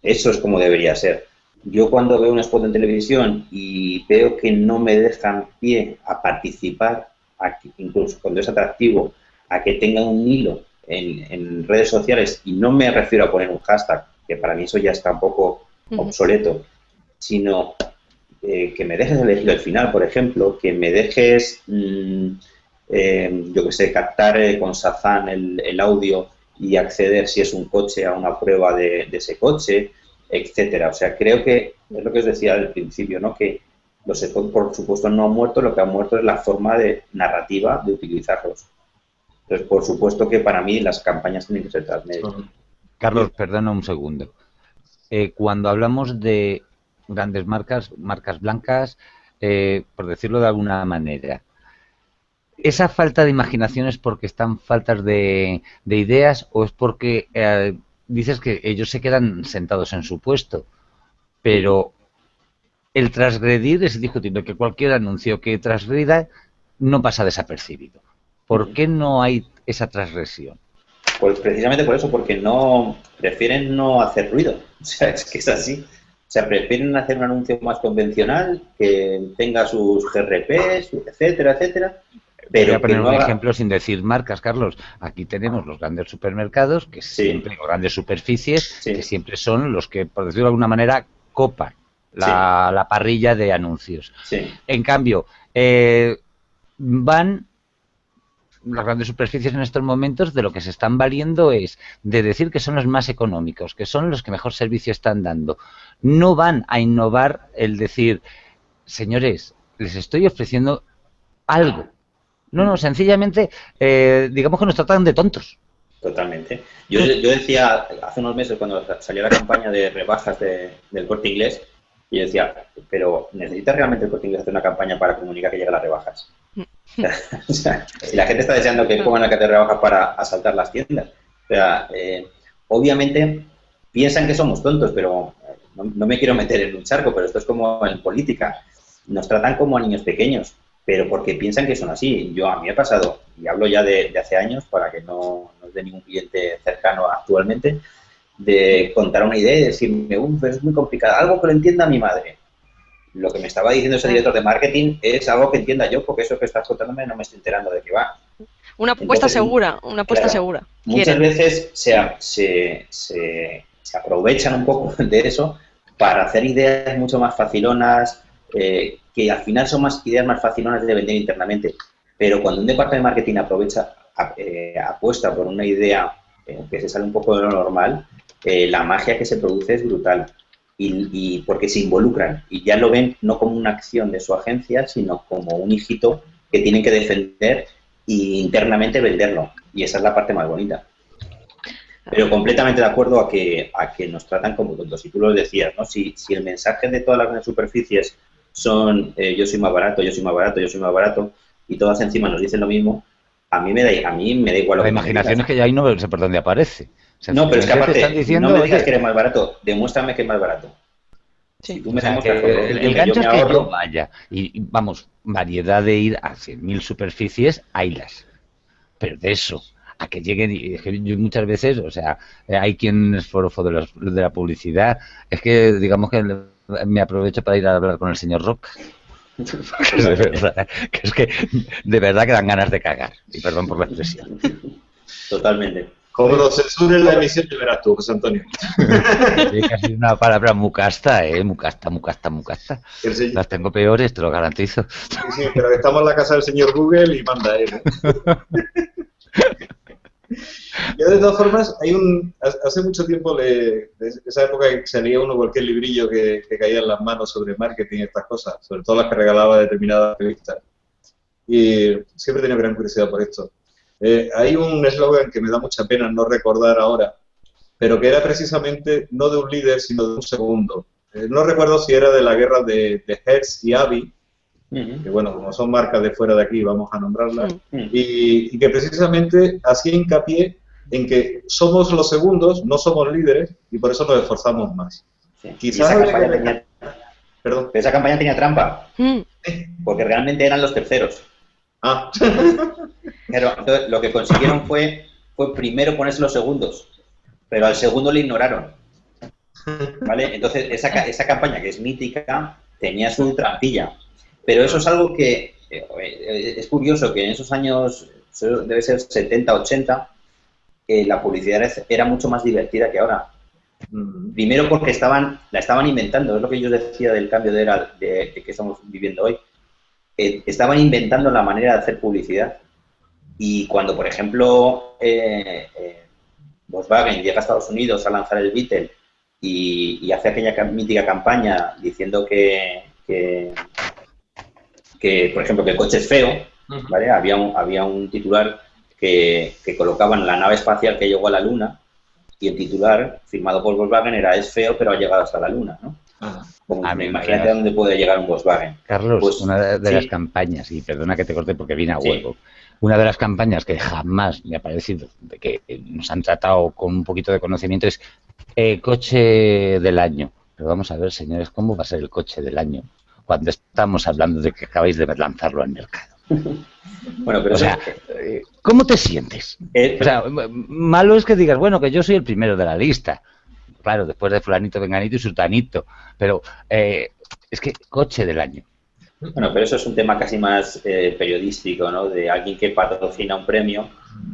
Eso es como debería ser. Yo cuando veo un spot en televisión y veo que no me dejan pie a participar, incluso cuando es atractivo, a que tenga un hilo en, redes sociales, y no me refiero a poner un hashtag, que para mí eso ya está un poco obsoleto, sino eh, que me dejes elegir al final, por ejemplo, que me dejes, mm, eh, yo que sé, captar eh, con Sazan el, audio y acceder si es un coche a una prueba de, ese coche, etcétera. O sea, creo que es lo que os decía al principio, ¿no? Que los spots, por supuesto, no han muerto, lo que han muerto es la forma de narrativa de utilizarlos. Entonces, por supuesto que para mí las campañas tienen que ser transmedia. Carlos, perdona un segundo. Eh, cuando hablamos de grandes marcas, marcas blancas, eh, por decirlo de alguna manera, ¿esa falta de imaginación es porque están faltas de, ideas o es porque eh, dices que ellos se quedan sentados en su puesto? Pero el transgredir es discutible que cualquier anuncio que transgrida no pasa desapercibido. ¿Por qué no hay esa transgresión? Pues precisamente por eso, porque no prefieren no hacer ruido. O sea, es que es así. O sea, prefieren hacer un anuncio más convencional, que tenga sus GRPs, etcétera, etcétera. Pero Voy a poner no un haga- ejemplo sin decir marcas, Carlos. Aquí tenemos los grandes supermercados, que Sí. siempre, o grandes superficies, Sí. que siempre son los que, por decirlo de alguna manera, copan la, la parrilla de anuncios. En cambio, eh, van las grandes superficies en estos momentos de lo que se están valiendo es de decir que son los más económicos, que son los que mejor servicio están dando. No van a innovar el decir, señores, les estoy ofreciendo algo. No, no, sencillamente, eh, digamos que nos tratan de tontos. totalmente. Yo, yo decía hace unos meses cuando salió la campaña de rebajas de- del corte inglés, y decía, pero ¿necesita realmente el corte inglés hacer una campaña para comunicar que llegan las rebajas? la gente está deseando que pongan la cartera de rebajas para asaltar las tiendas. O sea, eh, obviamente piensan que somos tontos, pero eh, no, no me quiero meter en un charco, pero esto es como en política. Nos tratan como a niños pequeños, pero porque piensan que son así. Yo a mí ha pasado, y hablo ya de, hace años para que no, no es de ningún cliente cercano actualmente, de contar una idea y decirme, uff, es muy complicado, algo que lo entienda mi madre. Lo que me estaba diciendo ese director de marketing es algo que entienda yo, porque eso que estás contándome no me estoy enterando de qué va. Una apuesta Entonces, segura, una apuesta claro, segura. Muchas Quieren. veces se, a- se, se- se aprovechan un poco de eso para hacer ideas mucho más facilonas, eh, que al final son más ideas más facilonas de vender internamente. Pero cuando un departamento de marketing aprovecha, eh, apuesta por una idea eh, que se sale un poco de lo normal, eh, la magia que se produce es brutal. Y, y porque se involucran y ya lo ven no como una acción de su agencia, sino como un hijito que tienen que defender e internamente venderlo. Y esa es la parte más bonita. Pero completamente de acuerdo a que, a que nos tratan como tontos. Y tú lo decías, ¿no? Si, si el mensaje de todas las grandes superficies son eh, yo soy más barato, yo soy más barato, yo soy más barato, y todas encima nos dicen lo mismo, a mí me da, a mí me da igual lo La que imaginación es que ya ahí no sé por dónde aparece. No, pero es que aparte, están diciendo, no me digas oye, que eres más barato, demuéstrame que es más barato. Sí. Si tú me O sea, que el, el gancho es que ahorro, yo vaya. Y, vamos, variedad de ir a 100.000 superficies, haylas. Pero de eso, a que lleguen, y es que yo muchas veces, o sea, hay quien es forofo de, los- de la publicidad, es que digamos que me aprovecho para ir a hablar con el señor Rock. Porque es de verdad, que es que de verdad que dan ganas de cagar. Y perdón por la expresión. Totalmente. Como lo censuren la emisión, ya verás tú, José Antonio. Ha sido una palabra mucasta, ¿eh? Mucasta, mucasta, mucasta. Señor- Las tengo peores, te lo garantizo. sí, sí, pero estamos en la casa del señor Google y manda él. ¿eh? Yo, de todas formas, hay un. Hace mucho tiempo, le, de esa época que salía uno cualquier librillo que, que caía en las manos sobre marketing y estas cosas, sobre todo las que regalaba determinadas revistas. Y siempre he tenido gran curiosidad por esto. Eh, hay un eslogan que me da mucha pena no recordar ahora, pero que era precisamente no de un líder, sino de un segundo. Eh, no recuerdo si era de la guerra de, de Hertz y Avi, Ujú. que bueno, como son marcas de fuera de aquí, vamos a nombrarlas, Mm. Ujú. y, y que precisamente hacía hincapié en que somos los segundos, no somos líderes, y por eso nos esforzamos más. Sí. Quizás esa campaña, tenía, Perdón. esa campaña tenía trampa, Mm, porque realmente eran los terceros. Ah, Pero entonces, lo que consiguieron fue, fue primero ponerse los segundos, pero al segundo le ignoraron. ¿Vale? Entonces, esa, esa campaña que es mítica tenía su trampilla. Pero eso es algo que eh, es curioso que en esos años, debe ser 70, 80, eh, la publicidad era- mucho más divertida que ahora. mm, Primero porque estaban, la estaban inventando, es lo que yo decía del cambio de era de, de que estamos viviendo hoy. Eh, estaban inventando la manera de hacer publicidad. Y cuando, por ejemplo, eh, eh, Volkswagen llega a Estados Unidos a lanzar el Beetle y, y hace aquella mítica campaña diciendo que, que, que, por ejemplo, que el coche es feo, ¿vale? Había un, había un titular que, que colocaban la nave espacial que llegó a la Luna y el titular, firmado por Volkswagen, era es feo, pero ha llegado hasta la Luna, ¿no? Ah, A me imagínate a dónde puede llegar un Volkswagen. Carlos, Pues, una de, de sí. las campañas, y perdona que te corte porque viene a Sí. huevo, una de las campañas que jamás me ha parecido de que nos han tratado con un poquito de conocimiento es eh, coche del año. Pero vamos a ver, señores, ¿cómo va a ser el coche del año cuando estamos hablando de que acabáis de lanzarlo al mercado? Bueno, pero O sea, ¿cómo te sientes? Eh, O sea, malo es que digas, bueno, que yo soy el primero de la lista. Claro, después de fulanito, venganito y sultanito. Pero eh, es que coche del año. Bueno, pero eso es un tema casi más eh, periodístico, ¿no? De alguien que patrocina un premio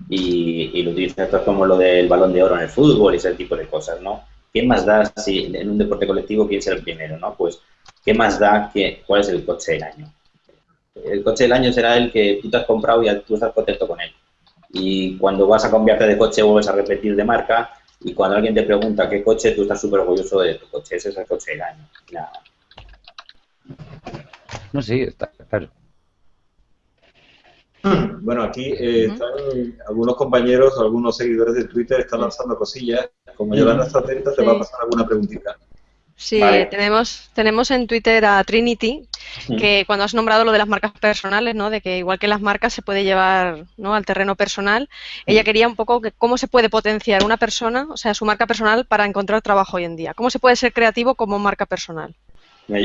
y, lo utiliza es como lo del balón de oro en el fútbol y ese tipo de cosas, ¿no? ¿Qué más da si en un deporte colectivo quién será el primero, ¿no? Pues, ¿qué más da que cuál es el coche del año? El coche del año será el que tú te has comprado y tú estás contento con él. Y cuando vas a cambiarte de coche vuelves a repetir de marca y cuando alguien te pregunta qué coche, tú estás súper orgulloso de tu coche. Ese es el coche del año. Nada. No, sí, está claro. Bueno, aquí eh, están algunos compañeros, algunos seguidores de Twitter están lanzando cosillas. Como Yolanda está atenta, te va a pasar alguna preguntita. Sí, Vale. tenemos, tenemos en Twitter a Trinity, Que cuando has nombrado lo de las marcas personales, ¿no? De que igual que las marcas se puede llevar ¿no? al terreno personal, ella quería un poco que cómo se puede potenciar una persona, o sea, su marca personal para encontrar trabajo hoy en día. ¿Cómo se puede ser creativo como marca personal?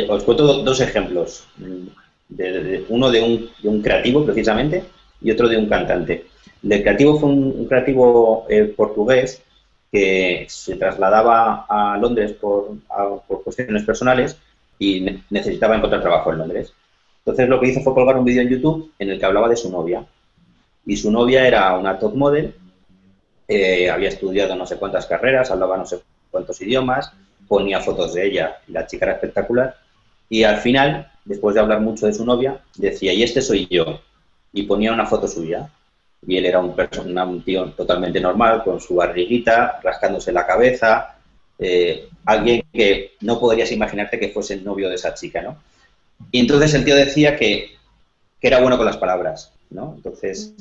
Os cuento do- dos ejemplos. mm, de- de- de- uno de un, de un creativo, precisamente, y otro de un cantante. El del creativo fue un, un creativo eh, portugués que se trasladaba a Londres por, a- por cuestiones personales y ne- necesitaba encontrar trabajo en Londres. Entonces lo que hizo fue colgar un vídeo en YouTube en el que hablaba de su novia. Y su novia era una top model, eh, había estudiado no sé cuántas carreras, hablaba no sé cuántos idiomas, ponía fotos de ella la chica era espectacular. Y al final, después de hablar mucho de su novia, decía, y este soy yo. Y ponía una foto suya. Y él era un, perso- una- un tío totalmente normal, con su barriguita, rascándose la cabeza. Eh, alguien que no podrías imaginarte que fuese el novio de esa chica, ¿no? Y entonces el tío decía que, que era bueno con las palabras, ¿no? Entonces,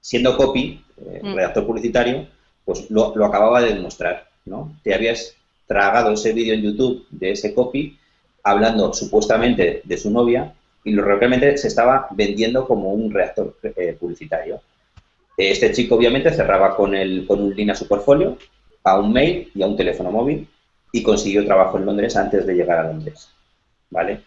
siendo copy, eh, Mm. redactor publicitario, pues lo, lo acababa de demostrar, ¿no? Te habías tragado ese vídeo en YouTube de ese copy hablando supuestamente de su novia y lo realmente se estaba vendiendo como un redactor eh, publicitario. Este chico obviamente cerraba con, el, con un link a su portfolio, a un mail y a un teléfono móvil y consiguió trabajo en Londres antes de llegar a Londres. ¿Vale?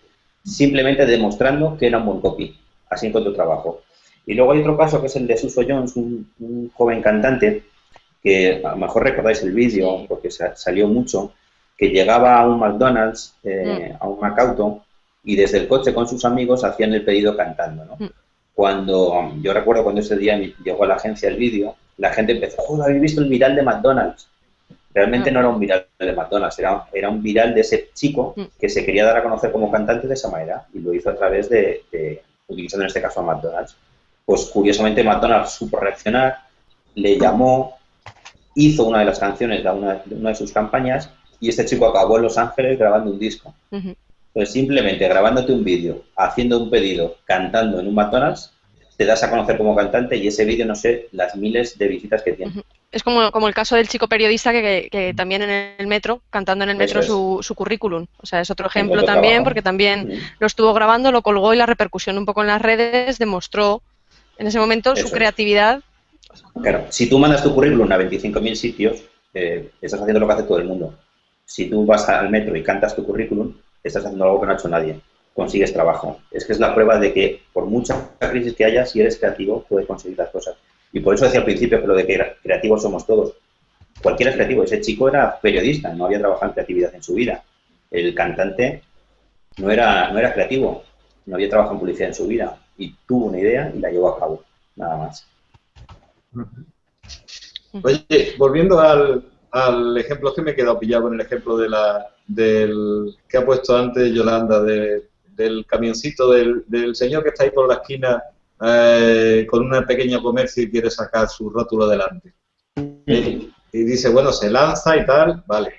Simplemente demostrando que era un buen copy. Así encontró trabajo. Y luego hay otro caso que es el de Suso Jones, un, un joven cantante que a lo mejor recordáis el vídeo porque sa- salió mucho, que llegaba a un McDonald's, eh, a un Macauto, y desde el coche con sus amigos hacían el pedido cantando, ¿no? Mm. Cuando, yo recuerdo cuando ese día llegó a la agencia el vídeo, la gente empezó, joder, ¿habéis visto el viral de McDonald's? Realmente no era un viral de McDonald's, era, era un viral de ese chico Mm. que se quería dar a conocer como cantante de esa manera y lo hizo a través de, de- utilizando en este caso a McDonald's. Pues curiosamente McDonald's supo reaccionar, le llamó, hizo una de las canciones de una, de una de sus campañas y este chico acabó en Los Ángeles grabando un disco. Ujú. Pues simplemente grabándote un vídeo, haciendo un pedido, cantando en un McDonald's, te das a conocer como cantante y ese vídeo no sé las miles de visitas que tiene. Es como, como el caso del chico periodista que, que- que también en el metro, cantando en el metro su, su currículum. O sea, es otro ejemplo también, trabajo. porque también Mm. lo estuvo grabando, lo colgó y la repercusión un poco en las redes demostró en ese momento Eso su es. creatividad. Claro, si tú mandas tu currículum a 25.000 sitios, eh, estás haciendo lo que hace todo el mundo. Si tú vas al metro y cantas tu currículum, estás haciendo algo que no ha hecho nadie. Consigues trabajo. Es que es la prueba de que por mucha crisis que haya, si eres creativo, puedes conseguir las cosas. Y por eso decía al principio que lo de que cre- creativos somos todos. Cualquiera es creativo. Ese chico era periodista, no había trabajado en creatividad en su vida. El cantante no era, no era creativo, no había trabajado en publicidad en su vida. Y tuvo una idea y la llevó a cabo. Nada más. Oye, volviendo al, al ejemplo, que me he quedado pillado con el ejemplo de la, del que ha puesto antes Yolanda, de- del camioncito del, del señor que está ahí por la esquina eh, con una pequeña comercio y quiere sacar su rótulo delante. Y, y dice, bueno, se lanza y tal, vale.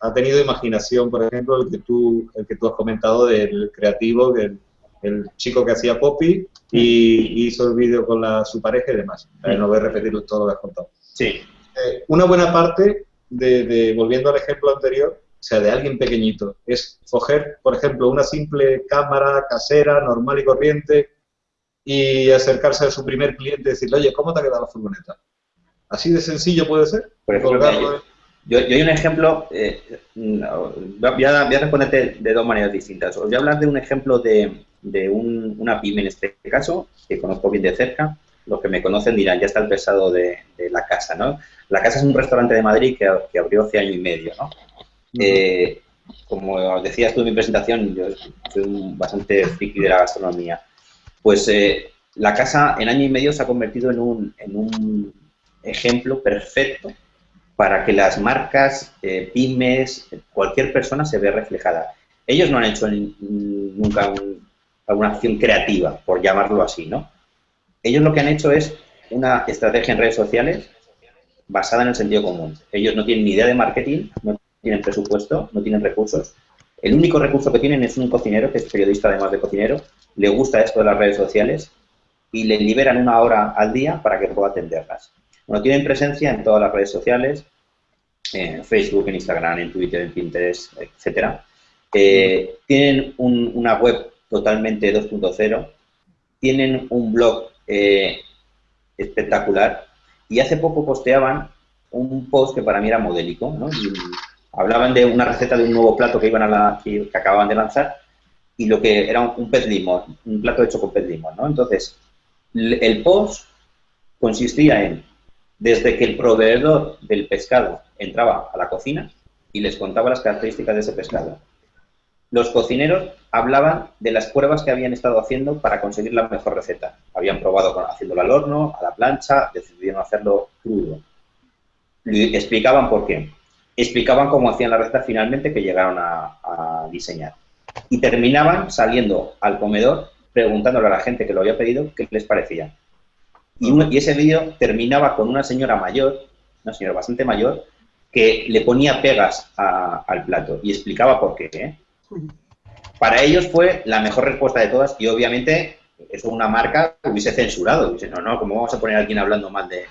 Ha tenido imaginación, por ejemplo, el que tú, el que tú has comentado del creativo, del el chico que hacía copy y hizo el vídeo con la, su pareja y demás. Eh, no voy a repetir todo lo que has contado. Sí, Eh, una buena parte de, de- volviendo al ejemplo anterior, o sea, de alguien pequeñito, es coger, por ejemplo, una simple cámara casera, normal y corriente, y acercarse a su primer cliente y decirle, oye, ¿cómo te ha quedado la furgoneta? Así de sencillo puede ser. Por ejemplo, mira, Yo, yo hay un ejemplo, eh, voy, a, voy, a, responderte de dos maneras distintas. Os voy a hablar de un ejemplo de, de un, una pyme en este caso, que conozco bien de cerca. Los que me conocen dirán, ya está el pesado de, de la casa, ¿no? La casa es un restaurante de Madrid que, que abrió hace año y medio, ¿no? Eh, como decías tú en mi presentación, yo soy bastante friki de la gastronomía. Pues eh, la casa en año y medio se ha convertido en un, un ejemplo perfecto para que las marcas, eh, pymes, cualquier persona se vea reflejada. Ellos no han hecho nunca alguna acción creativa, por llamarlo así, ¿no? Ellos lo que han hecho es una estrategia en redes sociales basada en el sentido común. Ellos no tienen ni idea de marketing, no tienen presupuesto, no tienen recursos. El único recurso que tienen es un cocinero, que es periodista además de cocinero, le gusta esto de las redes sociales y le liberan una hora al día para que pueda atenderlas. Bueno, tienen presencia en todas las redes sociales, en Facebook, en Instagram, en Twitter, en Pinterest, etcétera. Eh, tienen una web totalmente 2.0, tienen un blog eh, espectacular y hace poco posteaban un post que para mí era modélico, hablaban de una receta de un nuevo plato que iban a la, que, acababan de lanzar y lo que era un, pez limón, un plato hecho con pez limón, ¿no? Entonces, el post consistía en, desde que el proveedor del pescado entraba a la cocina y les contaba las características de ese pescado. Los cocineros hablaban de las pruebas que habían estado haciendo para conseguir la mejor receta. Habían probado haciéndolo al horno, a la plancha, decidieron hacerlo crudo. Explicaban por qué explicaban cómo hacían la receta finalmente que llegaron a, diseñar. Y terminaban saliendo al comedor preguntándole a la gente que lo había pedido qué les parecía. Y, ese vídeo terminaba con una señora mayor, una señora bastante mayor, que le ponía pegas al plato y explicaba por qué. ¿eh? Para ellos fue la mejor respuesta de todas y obviamente eso una marca hubiese censurado. Dice, no, no, ¿cómo vamos a poner a alguien hablando mal de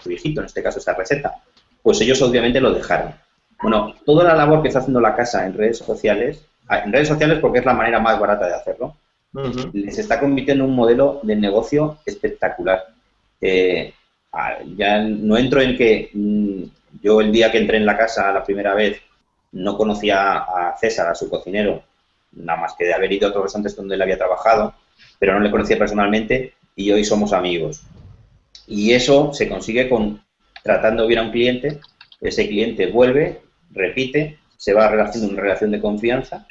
su hijito, en este caso esta receta? Pues ellos obviamente lo dejaron. Bueno, toda la labor que está haciendo la casa en redes sociales, en redes sociales porque es la manera más barata de hacerlo, les está convirtiendo en un modelo de negocio espectacular. Eh, ah, ya no entro en que mm, yo el día que entré en la casa la primera vez no conocía a César, a su cocinero, nada más que de haber ido a otros restaurantes donde él había trabajado, pero no le conocía personalmente y hoy somos amigos. Y eso se consigue con tratando bien a un cliente, ese cliente vuelve repite, se va haciendo una relación de confianza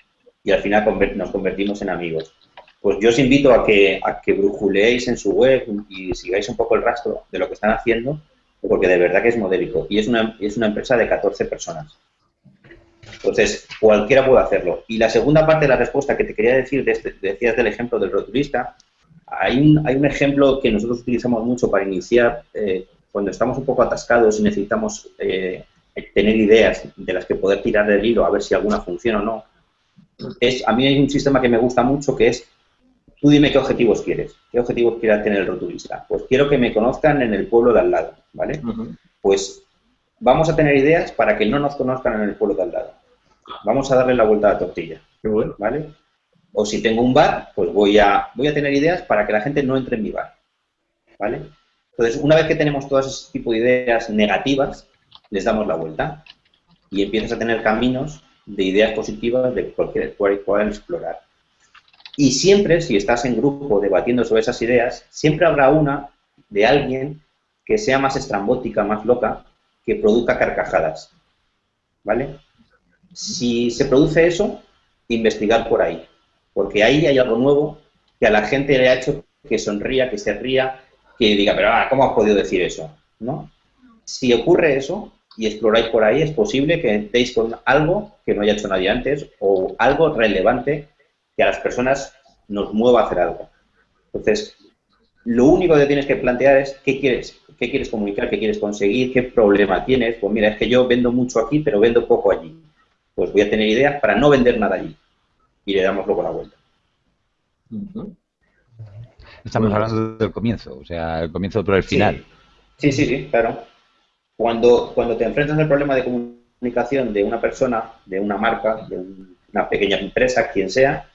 y al final nos convertimos en amigos. Pues yo os invito a que, a que brujuleéis en su web y sigáis un poco el rastro de lo que están haciendo, porque de verdad que es modélico. Y es una, es una empresa de 14 personas. Entonces, cualquiera puede hacerlo. Y la segunda parte de la respuesta que te quería decir, este, decías del ejemplo del rotulista, hay un, hay un ejemplo que nosotros utilizamos mucho para iniciar eh, cuando estamos un poco atascados y necesitamos eh, tener ideas de las que poder tirar del hilo a ver si alguna funciona o no. Es, a mí hay un sistema que me gusta mucho que es, tú dime qué objetivos quieres, qué objetivos quiere tener el rotulista. Pues quiero que me conozcan en el pueblo de al lado, ¿vale? Pues vamos a tener ideas para que no nos conozcan en el pueblo de al lado. Vamos a darle la vuelta a la tortilla, ¿vale? O si tengo un bar, pues voy a, voy a tener ideas para que la gente no entre en mi bar, ¿vale? Entonces, una vez que tenemos todo ese tipo de ideas negativas, les damos la vuelta y empiezas a tener caminos de ideas positivas de cualquier cual explorar. Y siempre, si estás en grupo debatiendo sobre esas ideas, siempre habrá una de alguien que sea más estrambótica, más loca, que produzca carcajadas. ¿Vale? Si se produce eso, investigar por ahí. Porque ahí hay algo nuevo que a la gente le ha hecho que sonría, que se ría, que diga, pero ah, ¿cómo has podido decir eso? ¿No? Si ocurre eso, y exploráis por ahí, es posible que deis con algo que no haya hecho nadie antes o algo relevante que a las personas nos mueva a hacer algo. Entonces, lo único que tienes que plantear es qué quieres, qué quieres comunicar, qué quieres conseguir, qué problema tienes. Pues mira, es que yo vendo mucho aquí, pero vendo poco allí. Pues voy a tener ideas para no vender nada allí. Y le damos luego la vuelta. Estamos hablando del comienzo, o sea, el comienzo por el final. sí, sí, sí claro. Cuando, cuando te enfrentas al problema de comunicación de una persona, de una marca, de una pequeña empresa, quien sea,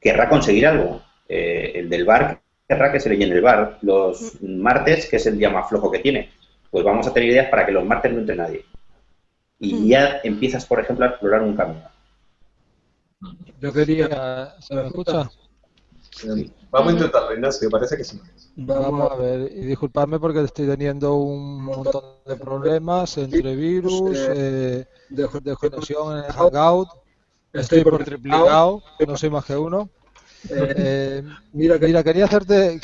querrá conseguir algo. Eh, el del bar querrá que se le llene el bar. Los martes, que es el día más flojo que tiene, pues vamos a tener ideas para que los martes no entre nadie. y Mm. ya empiezas, por ejemplo, a explorar un camino. Yo quería... ¿Se me escucha? Vamos a intentarlo, Ignacio, parece que sí. Vamos a ver, y disculpadme porque estoy teniendo un montón de problemas entre virus, eh, de, de conexión en el Hangout, estoy por triplicado, no soy más que uno. Eh, mira, mira, quería hacerte...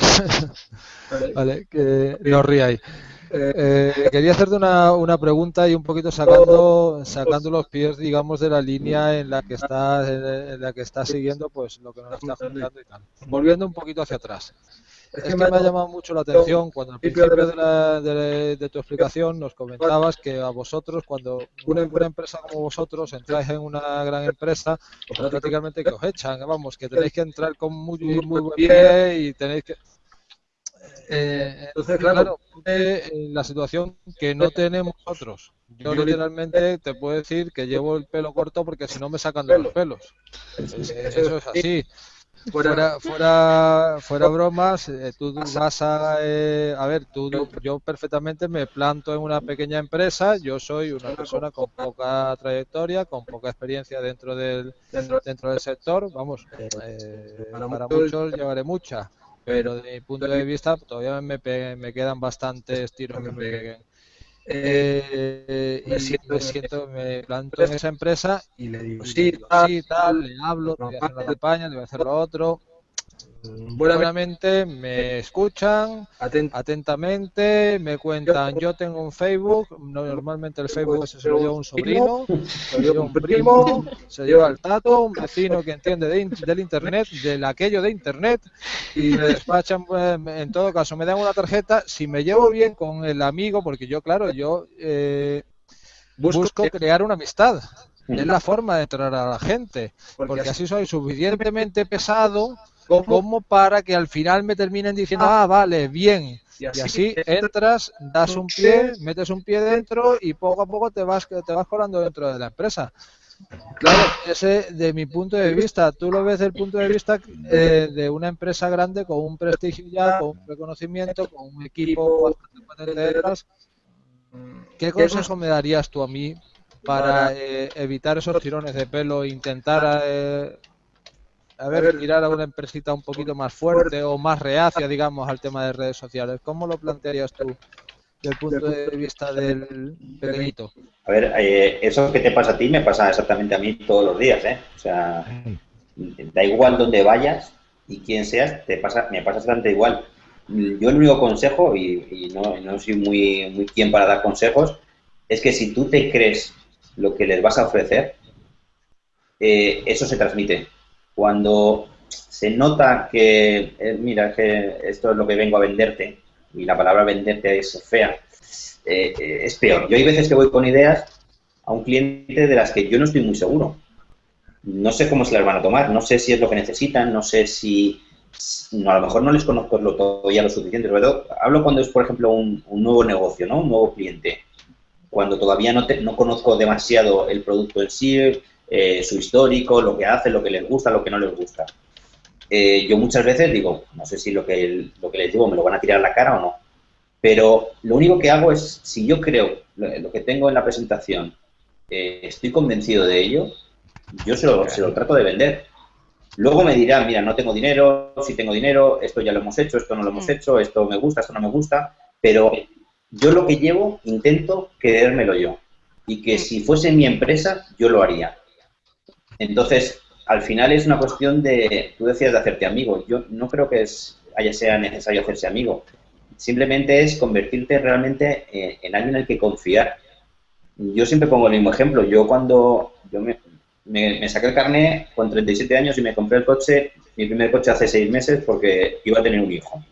vale, que no ríais. Eh, quería hacerte una, una pregunta y un poquito sacando sacando los pies, digamos, de la línea en la que estás en la que estás siguiendo, pues lo que nos está contando y tal. Volviendo un poquito hacia atrás. Es que me ha llamado mucho la atención cuando al principio de, la- de- de tu explicación nos comentabas que a vosotros, cuando una, una empresa como vosotros entráis en una gran empresa, pues prácticamente que os echan, vamos, que tenéis que entrar con muy, muy buen pie y tenéis que... Eh, entonces, claro, en la situación que no tenemos nosotros. Yo literalmente te puedo decir que llevo el pelo corto porque si no me sacan de los pelos. Es- Eso es así. Fuera, fuera, fuera bromas, eh, tú vas a, eh, a ver, tú, yo perfectamente me planto en una pequeña empresa, yo soy una persona con poca trayectoria, con poca experiencia dentro del, dentro del sector, vamos, eh, para muchos llevaré mucha, pero de mi punto de vista todavía me, me quedan bastantes tiros que me peguen. Eh, y me siento, me planto en esa empresa y le digo, sí, tal, sí, tal, le hablo, te voy a hacer la campaña, te voy a hacer lo otro. Buenamente me escuchan atentamente, me cuentan, yo tengo un Facebook, no- normalmente el Facebook se lo lleva un sobrino, se lo lleva un primo, se lleva el tato, un vecino que entiende de in- del internet, del aquello de internet, y me despachan, pues, en todo caso, me dan una tarjeta, si me llevo bien con el amigo, porque yo, claro, yo eh, busco crear una amistad. Es la forma de entrar a la gente, porque así soy suficientemente pesado como para que al final me terminen diciendo, ah, vale, bien. Y así entras, das un pie, metes un pie dentro y poco a poco te vas, te vas colando dentro de la empresa. Claro, ese de mi punto de vista, tú lo ves desde el punto de vista eh, de una empresa grande con un prestigio ya, con un reconocimiento, con un equipo bastante potente detrás. ¿Qué consejo me darías tú a mí para eh, evitar esos tirones de pelo e intentar eh, a ver, mirar a una empresita un poquito más fuerte o más reacia, digamos, al tema de redes sociales? ¿Cómo lo plantearías tú desde el punto de vista del pequeñito? A ver, eh, eso que te pasa a ti me pasa exactamente a mí todos los días, ¿eh? O sea, da igual donde vayas y quién seas, te pasa, me pasa exactamente igual. Yo el único consejo, y, y no, no soy muy, muy quien para dar consejos, es que si tú te crees lo que les vas a ofrecer, eh, eso se transmite. Cuando se nota que, eh, mira, que esto es lo que vengo a venderte, y la palabra venderte es fea, eh, eh, es peor. Yo hay veces que voy con ideas a un cliente de las que yo no estoy muy seguro. No sé cómo se las van a tomar, no sé si es lo que necesitan, no sé si... no, a lo mejor no les conozco lo, todavía lo suficiente. Hablo cuando es, por ejemplo, un, un nuevo negocio, ¿no? Un nuevo cliente. Cuando todavía no, te- no conozco demasiado el producto en sí, eh, su histórico, lo que hace, lo que les gusta, lo que no les gusta. Eh, yo muchas veces digo, no sé si lo que, lo que les digo me lo van a tirar a la cara o no, pero lo único que hago es, si yo creo lo, que tengo en la presentación, eh, estoy convencido de ello, yo se lo, se lo trato de vender. Luego me dirán, mira, no tengo dinero, si tengo dinero, esto ya lo hemos hecho, esto no lo hemos Mm. hecho, esto me gusta, esto no me gusta, pero yo lo que llevo intento creérmelo yo. Y que si fuese mi empresa, yo lo haría. Entonces, al final es una cuestión de, tú decías de hacerte amigo, yo no creo que es, haya sea necesario hacerse amigo, simplemente es convertirte realmente eh, en alguien en el que confiar. Yo siempre pongo el mismo ejemplo, yo cuando yo me, saqué el carnet con 37 años y me compré el coche, mi primer coche hace seis meses porque iba a tener un hijo.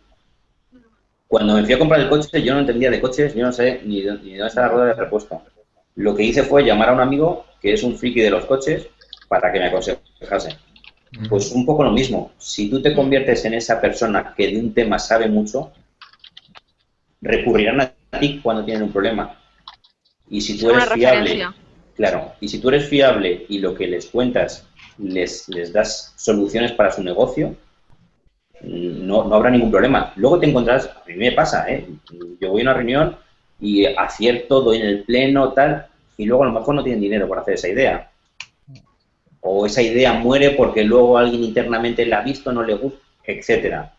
Cuando me fui a comprar el coche, yo no entendía de coches, yo no sé ni, ni dónde está la rueda de repuesto. Lo que hice fue llamar a un amigo que es un friki de los coches para que me aconsejase. Pues un poco lo mismo. Si tú te conviertes en esa persona que de un tema sabe mucho, recurrirán a ti cuando tienen un problema. Y si tú eres fiable, claro, y si tú eres fiable y lo que les cuentas les, les das soluciones para su negocio, no, no habrá ningún problema. Luego te encontrarás, a mí me pasa, ¿eh? yo voy a una reunión y acierto, doy en el pleno, tal, y luego a lo mejor no tienen dinero para hacer esa idea. O esa idea muere porque luego alguien internamente la ha visto, no le gusta, etcétera.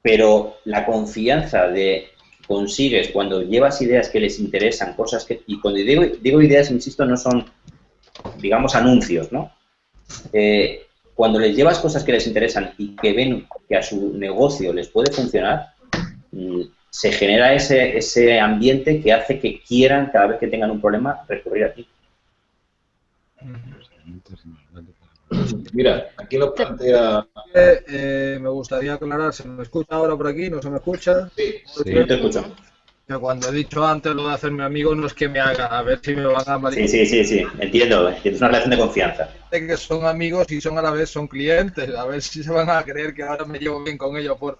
Pero la confianza de consigues cuando llevas ideas que les interesan, cosas que... Y cuando digo, digo ideas, insisto, no son, digamos, anuncios, ¿no? Eh, cuando les llevas cosas que les interesan y que ven que a su negocio les puede funcionar, mm, se genera ese, ese ambiente que hace que quieran, cada vez que tengan un problema, recurrir a ti. Mira, aquí lo plantea... Eh, eh, me gustaría aclarar, ¿se me escucha ahora por aquí? ¿No se me escucha? Sí, Sí, te escucho. Que cuando he dicho antes lo de hacerme amigo no es que me haga, a ver si me van a Sí, sí, sí, sí, entiendo. Es una relación de confianza. que son amigos y son a la vez son clientes, a ver si se van a creer que ahora me llevo bien con ellos por,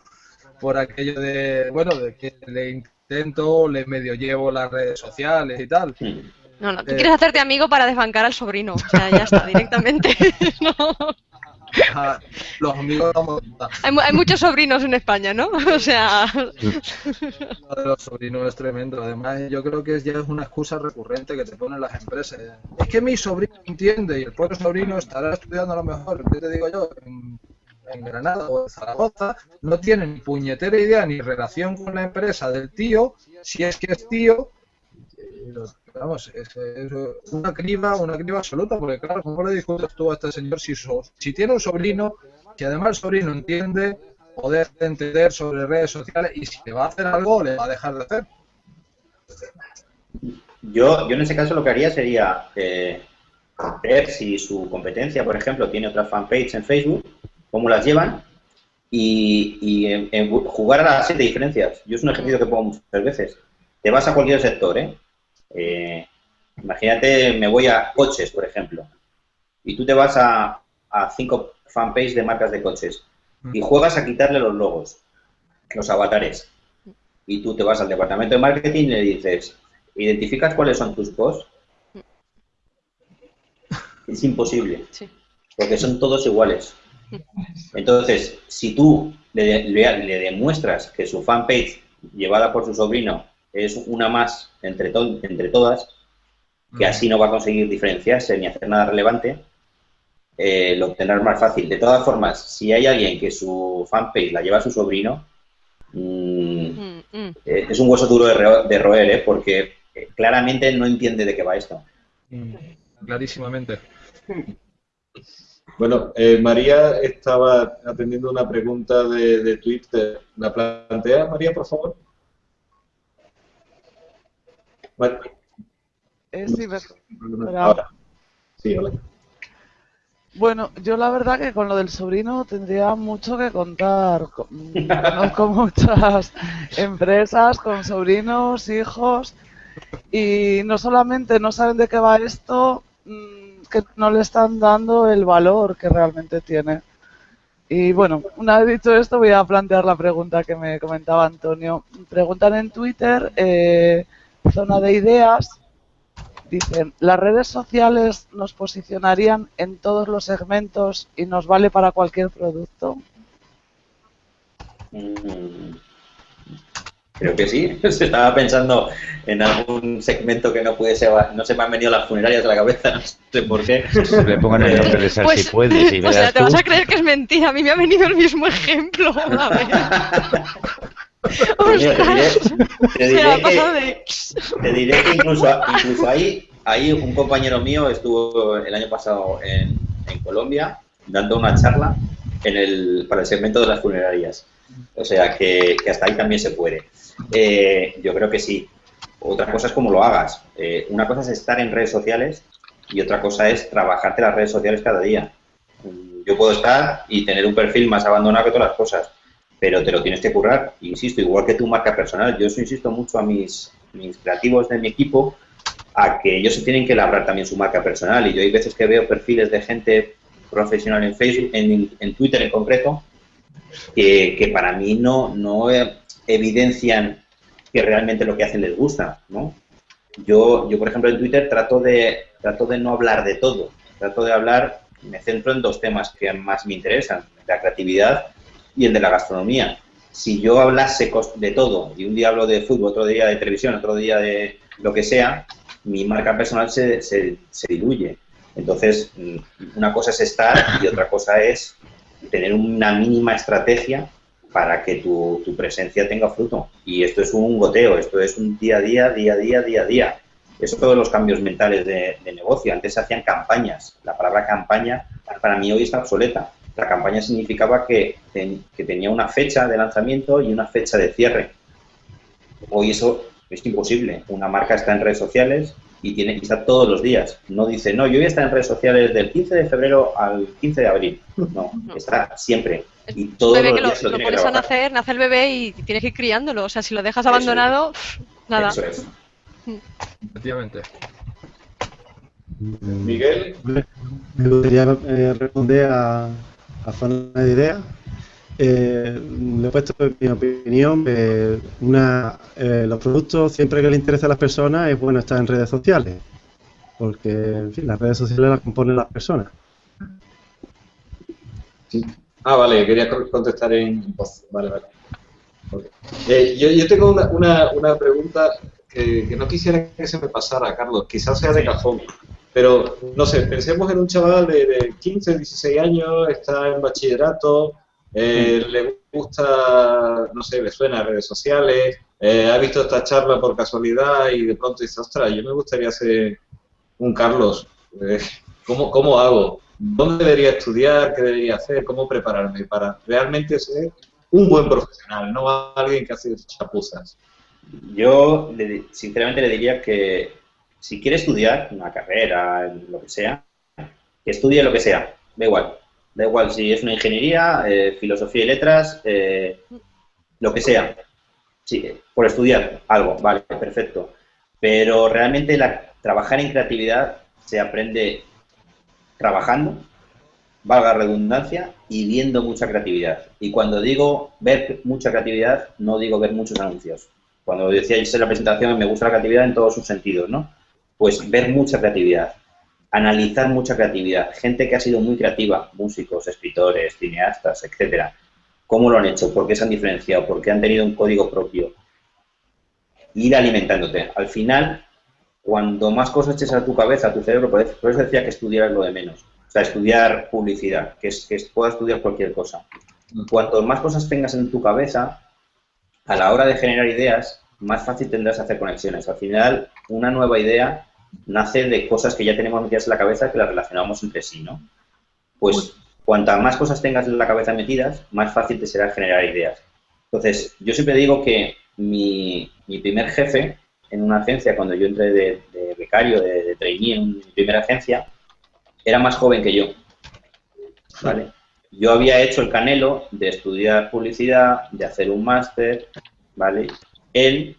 por aquello de, bueno, de que le intento, le medio llevo las redes sociales y tal. Mm. No, no, tú Eh. quieres hacerte amigo para desbancar al sobrino. O sea, ya está, directamente. No. Los amigos no Hay, mu- hay muchos sobrinos en España, ¿no? O sea, Lo de los sobrinos es tremendo. Además, yo creo que ya es una excusa recurrente que te ponen las empresas. Es que mi sobrino entiende y el pobre sobrino estará estudiando a lo mejor, ¿qué te digo yo? En, en Granada o en Zaragoza, no tiene ni puñetera idea ni relación con la empresa del tío, si es que es tío. Vamos, es, una criba, una criba absoluta, porque claro, ¿cómo le discutes tú a este señor si, so- si tiene un sobrino, que además el sobrino entiende o deja de entender sobre redes sociales y si le va a hacer algo, le va a dejar de hacer? Yo, yo en ese caso lo que haría sería eh, ver si su competencia, por ejemplo, tiene otra fanpage en Facebook, cómo las llevan y, y en- jugar a las siete diferencias. Yo es un ejercicio que pongo muchas veces. Te vas a cualquier sector, ¿eh? Eh, imagínate, me voy a coches, por ejemplo, y tú te vas a, a cinco fanpages de marcas de coches y juegas a quitarle los logos, los avatares. Y tú te vas al departamento de marketing y le dices, ¿identificas cuáles son tus posts? Es imposible, sí. porque son todos iguales. Entonces, si tú le, le- le demuestras que su fanpage, llevada por su sobrino, es una más entre, to- entre todas, que así no va a conseguir diferenciarse ni hacer nada relevante, eh, lo obtendrás más fácil. De todas formas, si hay alguien que su fanpage la lleva a su sobrino, mm, Mm, mm. eh, es un hueso duro de, ro- de roer, ¿eh? porque eh, claramente no entiende de qué va esto. Mm, Clarísimamente. Bueno, eh, María estaba atendiendo una pregunta de, de Twitter. ¿La plantea, María, por favor? Mar- Eh, sí, me- Ahora. Sí, hola. Bueno, yo la verdad que con lo del sobrino tendría mucho que contar. Co- Conozco muchas empresas con sobrinos, hijos, y no solamente no saben de qué va esto, mm, que no le están dando el valor que realmente tiene. Y bueno, una vez dicho esto, voy a plantear la pregunta que me comentaba Antonio. Preguntan en Twitter, eh, zona de ideas, Dicen, las redes sociales nos posicionarían en todos los segmentos y nos vale para cualquier producto. Mm, Creo que sí. Se estaba pensando en algún segmento que no puede ser, no se me han venido las funerarias a la cabeza, no sé por qué. Le pongan el nombre de Sal Pues, si puedes y o sea, te tú. vas a creer que es mentira. A mí me ha venido el mismo ejemplo. A ver. Te diré, que- incluso, incluso ahí, ahí un compañero mío estuvo el año pasado en, en Colombia dando una charla en el, para el segmento de las funerarias. O sea que, que hasta ahí también se puede. Eh, yo creo que sí. Otra cosa es cómo lo hagas. Eh, una cosa es estar en redes sociales y otra cosa es trabajarte las redes sociales cada día. Yo puedo estar y tener un perfil más abandonado que todas las cosas, pero te lo tienes que currar. Insisto, igual que tu marca personal. Yo eso insisto mucho a mis, mis creativos de mi equipo a que ellos se tienen que labrar también su marca personal. Y yo hay veces que veo perfiles de gente profesional en Facebook, en, en Twitter en concreto, que, que para mí no, no evidencian que realmente lo que hacen les gusta, ¿no? Yo, yo, por ejemplo, en Twitter trato de, trato de no hablar de todo. Trato de hablar, me centro en dos temas que más me interesan, la creatividad y el de la gastronomía. Si yo hablase de todo, y un día hablo de fútbol, otro día de televisión, otro día de lo que sea, mi marca personal se, se, se diluye. Entonces, mm, una cosa es estar y otra cosa es tener una mínima estrategia para que tu, tu, presencia tenga fruto. Y esto es un goteo, esto es un día a día, día a día, día a día. Eso todos los cambios mentales de, de, negocio. Antes se hacían campañas. La palabra campaña para mí hoy está obsoleta. La campaña significaba que, que tenía una fecha de lanzamiento y una fecha de cierre. Hoy eso es imposible. Una marca está en redes sociales y tiene que estar todos los días. No dice, no, yo voy a estar en redes sociales del 15 de febrero al 15 de abril. No, está siempre. Y todo bebé que lo, lo, lo pones a nacer, nace el bebé y tienes que ir criándolo. O sea, si lo dejas abandonado, Eso nada. Eso es. Efectivamente. Miguel. Me gustaría eh, responder a, a zona de ideas. Eh, le he puesto mi opinión. eh, una, eh, los productos, siempre que le interesa a las personas, es bueno estar en redes sociales. Porque, en fin, las redes sociales las componen las personas. Sí. Ah, vale, quería co- contestar en voz. Vale, vale. Eh, yo, yo tengo una, una, una pregunta que, que no quisiera que se me pasara, Carlos. Quizás sea de cajón. Pero, no sé, pensemos en un chaval de, de 15, 16 años, está en bachillerato, eh, le gusta, no sé, le suena a redes sociales, eh, ha visto esta charla por casualidad y de pronto dice, ostras, yo me gustaría ser un Carlos. Eh, ¿cómo, ¿Cómo hago? ¿Dónde debería estudiar? ¿Qué debería hacer? ¿Cómo prepararme para realmente ser un buen profesional, no alguien que hace chapuzas? Yo, sinceramente, le diría que si quiere estudiar una carrera, lo que sea, que estudie lo que sea, da igual. Da igual si es una ingeniería, eh, filosofía y letras, eh, lo que sea. Sí, por estudiar algo, vale, perfecto. Pero realmente la, trabajar en creatividad se aprende trabajando, valga redundancia, y viendo mucha creatividad. Y cuando digo ver mucha creatividad, no digo ver muchos anuncios. Cuando decía yo en la presentación, me gusta la creatividad en todos sus sentidos, ¿no? Pues ver mucha creatividad, analizar mucha creatividad, gente que ha sido muy creativa, músicos, escritores, cineastas, etcétera. ¿Cómo lo han hecho? ¿Por qué se han diferenciado? ¿Por qué han tenido un código propio? Ir alimentándote. Al final, cuando más cosas eches a tu cabeza, a tu cerebro, por eso decía que estudiar es lo de menos. O sea, estudiar publicidad, que es que puedas estudiar cualquier cosa. Cuanto más cosas tengas en tu cabeza, a la hora de generar ideas, más fácil tendrás hacer conexiones. Al final, una nueva idea nace de cosas que ya tenemos metidas en la cabeza que las relacionamos entre sí, ¿no? Pues cuantas más cosas tengas en la cabeza metidas, más fácil te será generar ideas. Entonces, yo siempre digo que mi, mi primer jefe en una agencia, cuando yo entré de, de becario, de, de trainee en mi primera agencia, era más joven que yo. ¿Vale? Yo había hecho el canelo de estudiar publicidad, de hacer un máster, ¿vale? Él,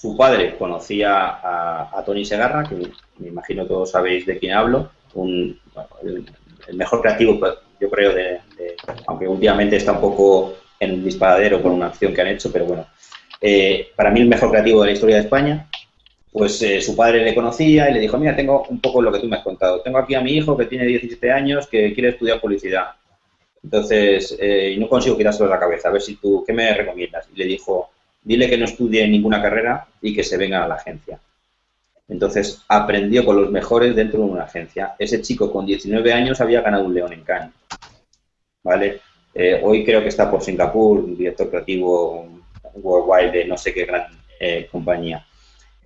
su padre, conocía a, a Tony Segarra, que me imagino todos sabéis de quién hablo, un, el, mejor creativo, pues, yo creo, aunque últimamente está un poco en el disparadero por una acción que han hecho, pero bueno, eh, para mí el mejor creativo de la historia de España, pues eh, su padre le conocía y le dijo, mira, tengo un poco lo que tú me has contado. Tengo aquí a mi hijo que tiene 17 años que quiere estudiar publicidad. Entonces, eh, no consigo quitárselo de la cabeza. A ver si tú, ¿qué me recomiendas? Y le dijo, dile que no estudie ninguna carrera y que se venga a la agencia. Entonces, aprendió con los mejores dentro de una agencia. Ese chico con 19 años había ganado un león en Cannes. ¿Vale? Eh, hoy creo que está por Singapur, director creativo worldwide de no sé qué gran eh, compañía.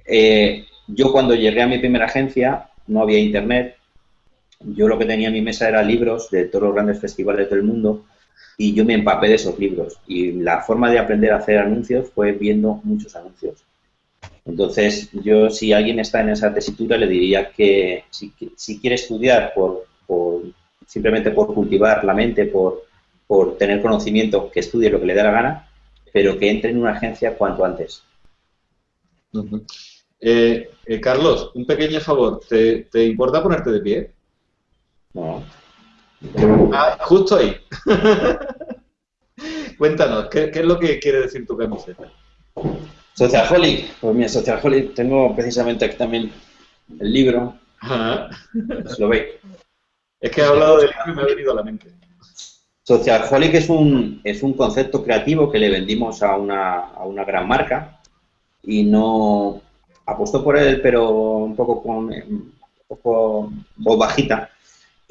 Eh, yo cuando llegué a mi primera agencia no había internet. Yo lo que tenía en mi mesa era libros de todos los grandes festivales del mundo y yo me empapé de esos libros. Y la forma de aprender a hacer anuncios fue viendo muchos anuncios. Entonces, yo si alguien está en esa tesitura le diría que si, si quiere estudiar por, por, simplemente por cultivar la mente, por, por tener conocimiento, que estudie lo que le dé la gana, pero que entre en una agencia cuanto antes. Eh, eh, Carlos, un pequeño favor. ¿Te, te importa ponerte de pie? No. Ah, justo ahí. Cuéntanos, ¿qué, qué es lo que quiere decir tu camiseta? Socialholic, pues mira, Socialholic, tengo precisamente aquí también el libro, Ajá. os lo veis. Es que he hablado del libro y me ha venido a la mente. Socialholic es un, es un concepto creativo que le vendimos a una, a una gran marca y no, apostó por él, pero un poco con un poco voz bajita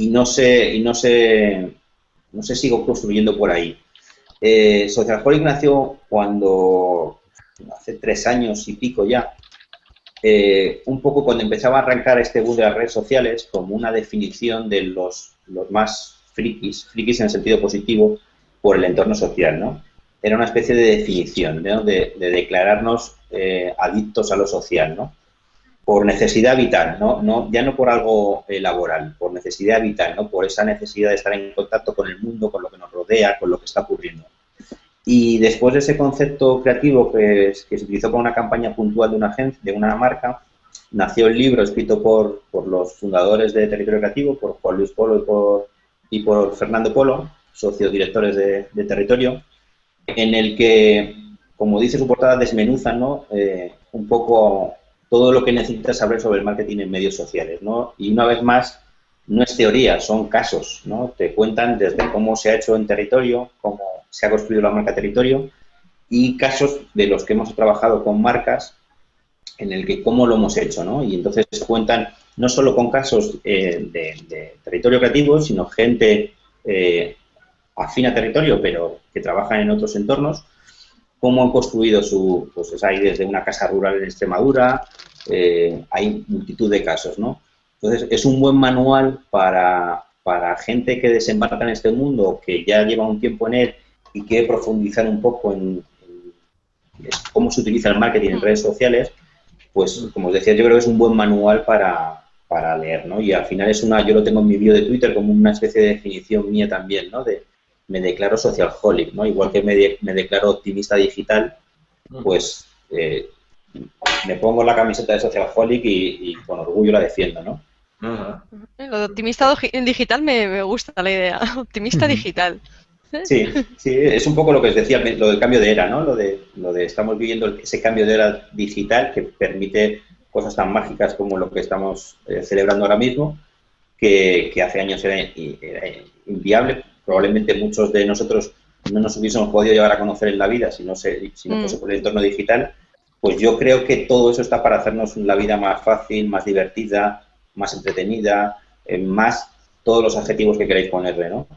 y no sé, y no sé, no sé sigo construyendo por ahí. Eh, Socialholic nació cuando hace tres años y pico ya, eh, un poco cuando empezaba a arrancar este boom de las redes sociales como una definición de los, los más frikis, frikis en el sentido positivo, por el entorno social, ¿no? Era una especie de definición, ¿no? de, declararnos eh, adictos a lo social, ¿no? Por necesidad vital, ¿no? no ya no por algo eh, laboral, por necesidad vital, ¿no? Por esa necesidad de estar en contacto con el mundo, con lo que nos rodea, con lo que está ocurriendo. Y después de ese concepto creativo que, que se utilizó para una campaña puntual de una agencia, de una marca, nació el libro escrito por, por los fundadores de Territorio Creativo, por Juan Luis Polo y por, y por Fernando Polo, socios directores de, Territorio, en el que, como dice su portada, desmenuzan ¿no? Eh, un poco todo lo que necesitas saber sobre el marketing en medios sociales. ¿no? Y una vez más, no es teoría, son casos. ¿no? Te cuentan desde cómo se ha hecho en territorio, cómo se ha construido la marca territorio y casos de los que hemos trabajado con marcas en el que cómo lo hemos hecho. ¿no? Y entonces cuentan no solo con casos eh, de, territorio creativo, sino gente eh, afín a territorio, pero que trabajan en otros entornos, cómo han construido su, pues hay desde una casa rural en Extremadura, eh, hay multitud de casos, ¿no? Entonces, es un buen manual para, para gente que desembarca en este mundo, que ya lleva un tiempo en él y quiere profundizar un poco en, cómo se utiliza el marketing en redes sociales, pues, como os decía, yo creo que es un buen manual para, para leer, ¿no? Y al final es una, yo lo tengo en mi vídeo de Twitter como una especie de definición mía también, ¿no? De, me declaro socialholic, ¿no? Igual que me, me declaro optimista digital, pues eh, me pongo la camiseta de socialholic y, y con orgullo la defiendo, ¿no? Lo de optimista digital me, me gusta la idea, optimista digital. Sí, sí, es un poco lo que os decía, lo del cambio de era, ¿no? Lo de, lo de estamos viviendo ese cambio de era digital que permite cosas tan mágicas como lo que estamos eh, celebrando ahora mismo, que, que hace años era, era, inviable probablemente muchos de nosotros no nos hubiésemos podido llegar a conocer en la vida si no, se, si no fuese mm. por el entorno digital, pues yo creo que todo eso está para hacernos la vida más fácil, más divertida, más entretenida, eh, más todos los adjetivos que queréis ponerle, ¿no?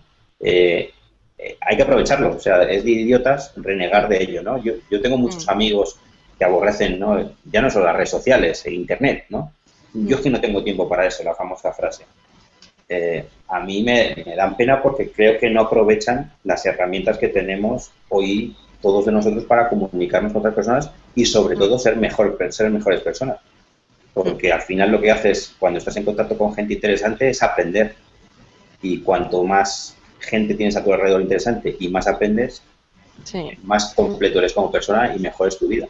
Eh, eh, hay que aprovecharlo, o sea, es de idiotas renegar de ello, ¿no? Yo, yo tengo muchos mm. amigos que aborrecen, ¿no? Ya no solo las redes sociales, e internet, ¿no? Yo es que no tengo tiempo para eso, la famosa frase. Eh, a mí me, dan pena porque creo que no aprovechan las herramientas que tenemos hoy todos de nosotros para comunicarnos con otras personas y sobre todo ser, mejor, ser mejores personas. Porque al final lo que haces cuando estás en contacto con gente interesante es aprender. Y cuanto más gente tienes a tu alrededor interesante y más aprendes, más completo eres como persona y mejor es tu vida.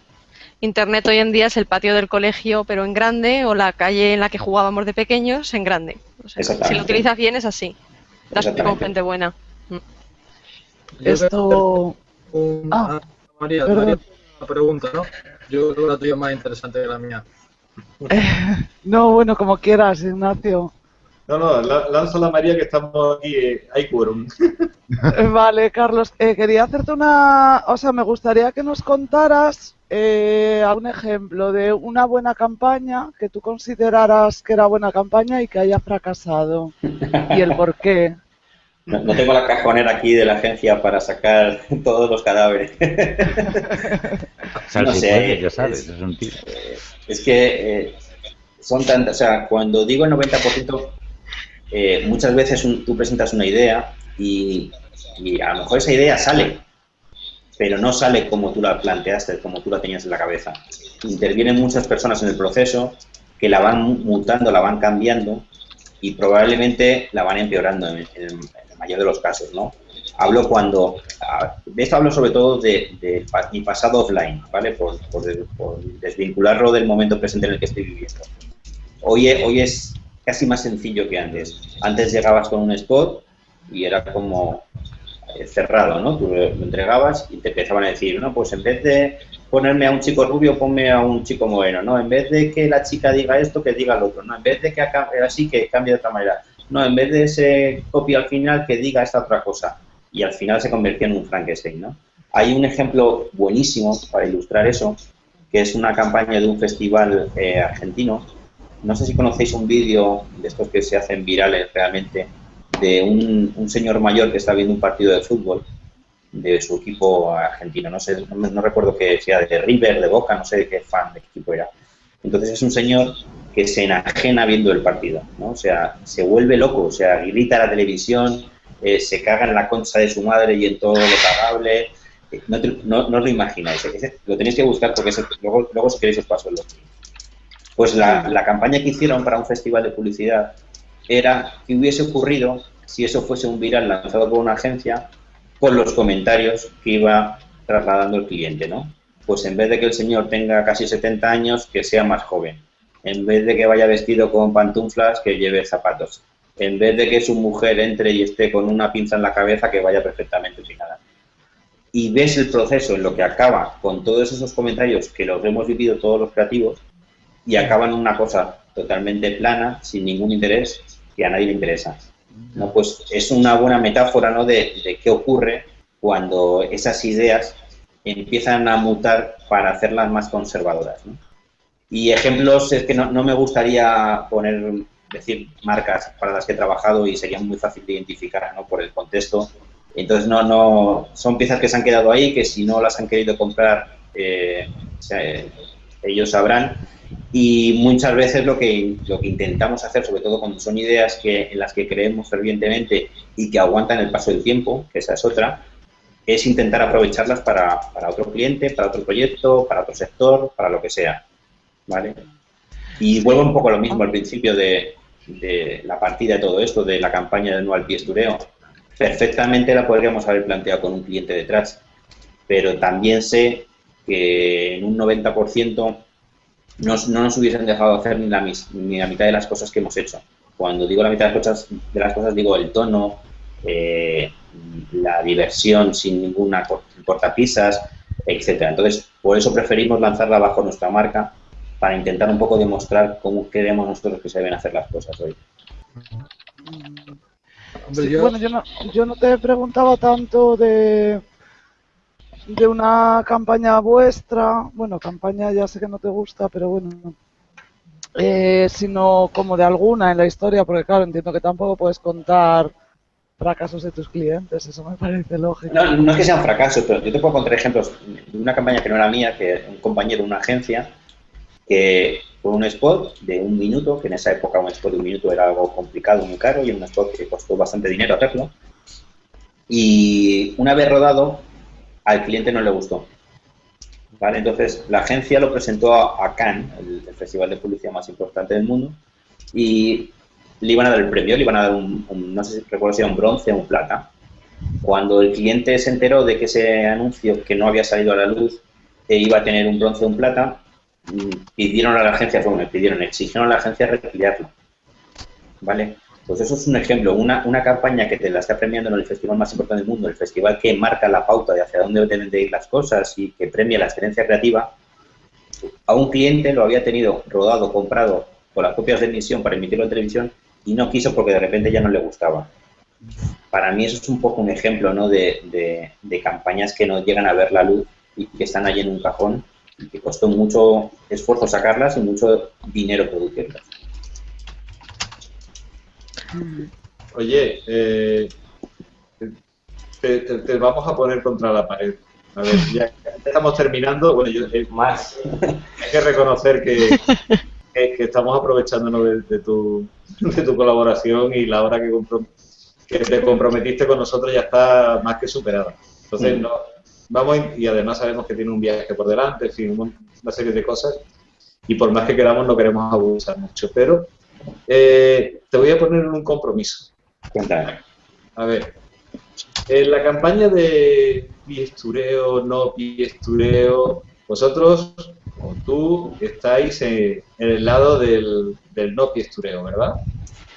Internet hoy en día es el patio del colegio, pero en grande, o la calle en la que jugábamos de pequeños en grande. si lo utilizas bien es así. Das con gente buena. Mm. Esto. ah, María, María, una pregunta, ¿no? Yo creo que la tuya es más interesante que la mía. no, bueno, como quieras, Ignacio. No, no, lanzo la María que estamos aquí, eh, hay quórum. vale, Carlos, eh, quería hacerte una... O sea, me gustaría que nos contaras eh, algún ejemplo de una buena campaña que tú consideraras que era buena campaña y que haya fracasado y el por qué. No, tengo la cajonera aquí de la agencia para sacar todos los cadáveres. no sé, ya sabes, es, un tiro. es que son tantas, o sea, cuando digo el 90%, eh, muchas veces tú presentas una idea y, a lo mejor esa idea sale, pero no sale como tú la planteaste, como tú la tenías en la cabeza. Intervienen muchas personas en el proceso que la van mutando, la van cambiando y probablemente la van empeorando en, mayor de los casos, ¿no? Hablo cuando, de esto hablo sobre todo de, mi pasado offline, ¿vale? Por, desvincularlo del momento presente en el que estoy viviendo. Hoy, hoy es casi más sencillo que antes. Antes llegabas con un spot y era como eh, cerrado, ¿no? Tú lo entregabas y te empezaban a decir, no, pues en vez de ponerme a un chico rubio, ponme a un chico moreno, ¿no? En vez de que la chica diga esto, que diga lo otro, ¿no? En vez de que así, que cambie de otra manera. No, en vez de ese copia al final, que diga esta otra cosa. Y al final se convirtió en un Frankenstein, ¿no? Hay un ejemplo buenísimo para ilustrar eso, que es una campaña de un festival eh, argentino. No sé si conocéis un vídeo de estos que se hacen virales realmente, de un, un señor mayor que está viendo un partido de fútbol de su equipo argentino. No sé, no, no recuerdo que sea de River, de Boca, no sé de qué fan de qué equipo era. Entonces es un señor que se enajena viendo el partido, ¿no? O sea, se vuelve loco, o sea, grita la televisión, eh, se caga en la concha de su madre y en todo lo cagable. Eh, No, no, no os lo imagináis, lo tenéis que buscar porque ese- luego, luego si queréis os paso el link. Pues la, la campaña que hicieron para un festival de publicidad era que hubiese ocurrido si eso fuese un viral lanzado por una agencia con los comentarios que iba trasladando el cliente, ¿no? Pues en vez de que el señor tenga casi 70 años, que sea más joven. En vez de que vaya vestido con pantuflas, que lleve zapatos. En vez de que su mujer entre y esté con una pinza en la cabeza, que vaya perfectamente peinada. Y ves el proceso en lo que acaba con todos esos comentarios que los hemos vivido todos los creativos y acaba en una cosa totalmente plana, sin ningún interés, que a nadie le interesa. ¿no? Pues es una buena metáfora ¿no? de, qué ocurre cuando esas ideas empiezan a mutar para hacerlas más conservadoras. Y ejemplos es que no, no me gustaría poner, decir marcas para las que he trabajado y sería muy fácil de identificar ¿no? por el contexto. Entonces no, no, son piezas que se han quedado ahí, que si no las han querido comprar, eh, ellos sabrán. Y muchas veces lo que, lo que intentamos hacer, sobre todo cuando son ideas que, en las que creemos fervientemente y que aguantan el paso del tiempo, que esa es otra, es intentar aprovecharlas para, para otro cliente, para otro proyecto, para otro sector, para lo que sea. ¿Vale? Y vuelvo un poco a lo mismo al principio de, de la partida de todo esto, de la campaña de no al piestureo. Perfectamente la podríamos haber planteado con un cliente detrás, pero también sé que en un 90% nos- no nos hubiesen dejado hacer ni la, ni la mitad de las cosas que hemos hecho. Cuando digo la mitad de las cosas, de las cosas digo el tono, eh, la diversión sin ninguna cor- cortapisas, etcétera. Entonces, por eso preferimos lanzarla bajo nuestra marca para intentar un poco demostrar cómo queremos nosotros que se deben hacer las cosas hoy. Hombre, Sí, yo- Bueno, yo no, yo no te preguntaba tanto de, de una campaña vuestra, bueno, campaña ya sé que no te gusta, pero bueno, eh, sino como de alguna en la historia, porque claro, entiendo que tampoco puedes contar fracasos de tus clientes, eso me parece lógico. No, no es que sean fracasos, pero yo te puedo contar ejemplos de una campaña que no era mía, que un compañero de una agencia, que fue un spot de un minuto, que en esa época un spot de un minuto era algo complicado, muy caro, y un spot que costó bastante dinero hacerlo. Y una vez rodado, al cliente no le gustó. ¿Vale? Entonces, la agencia lo presentó a, a Cannes, el, el festival de publicidad más importante del mundo, y le iban a dar el premio, le iban a dar un, un- no sé si recuerdo si era un bronce o un plata. Cuando el cliente se enteró de que ese anuncio que no había salido a la luz e iba a tener un bronce o un plata, pidieron a la agencia, bueno, pidieron, exigieron a la agencia retirarlo. ¿Vale? Pues eso es un ejemplo, una, una campaña que te la está premiando en el festival más importante del mundo, el festival que marca la pauta de hacia dónde deben de ir las cosas y que premia la excelencia creativa, a un cliente lo había tenido rodado, comprado con las copias de emisión para emitirlo en televisión y no quiso porque de repente ya no le gustaba. Para mí eso es un poco un ejemplo ¿no? de, de- de campañas que no llegan a ver la luz y que están allí en un cajón y que costó mucho esfuerzo sacarlas y mucho dinero producirlas. Oye, eh, te, te- te vamos a poner contra la pared. A ver, ya estamos terminando. Bueno, yo, eh, Más. hay que reconocer que, que- que estamos aprovechándonos de, de tu, de tu colaboración y la hora que te comprometiste con nosotros ya está más que superada. Entonces, Mm. no, vamos y además sabemos que tiene un viaje por delante, en fin, una serie de cosas. Y por más que queramos, no queremos abusar mucho. Pero eh, te voy a poner en un compromiso. Cuéntame. A ver, en la campaña de piestureo, no piestureo, vosotros o tú estáis en, en el lado del, del no piestureo, ¿verdad?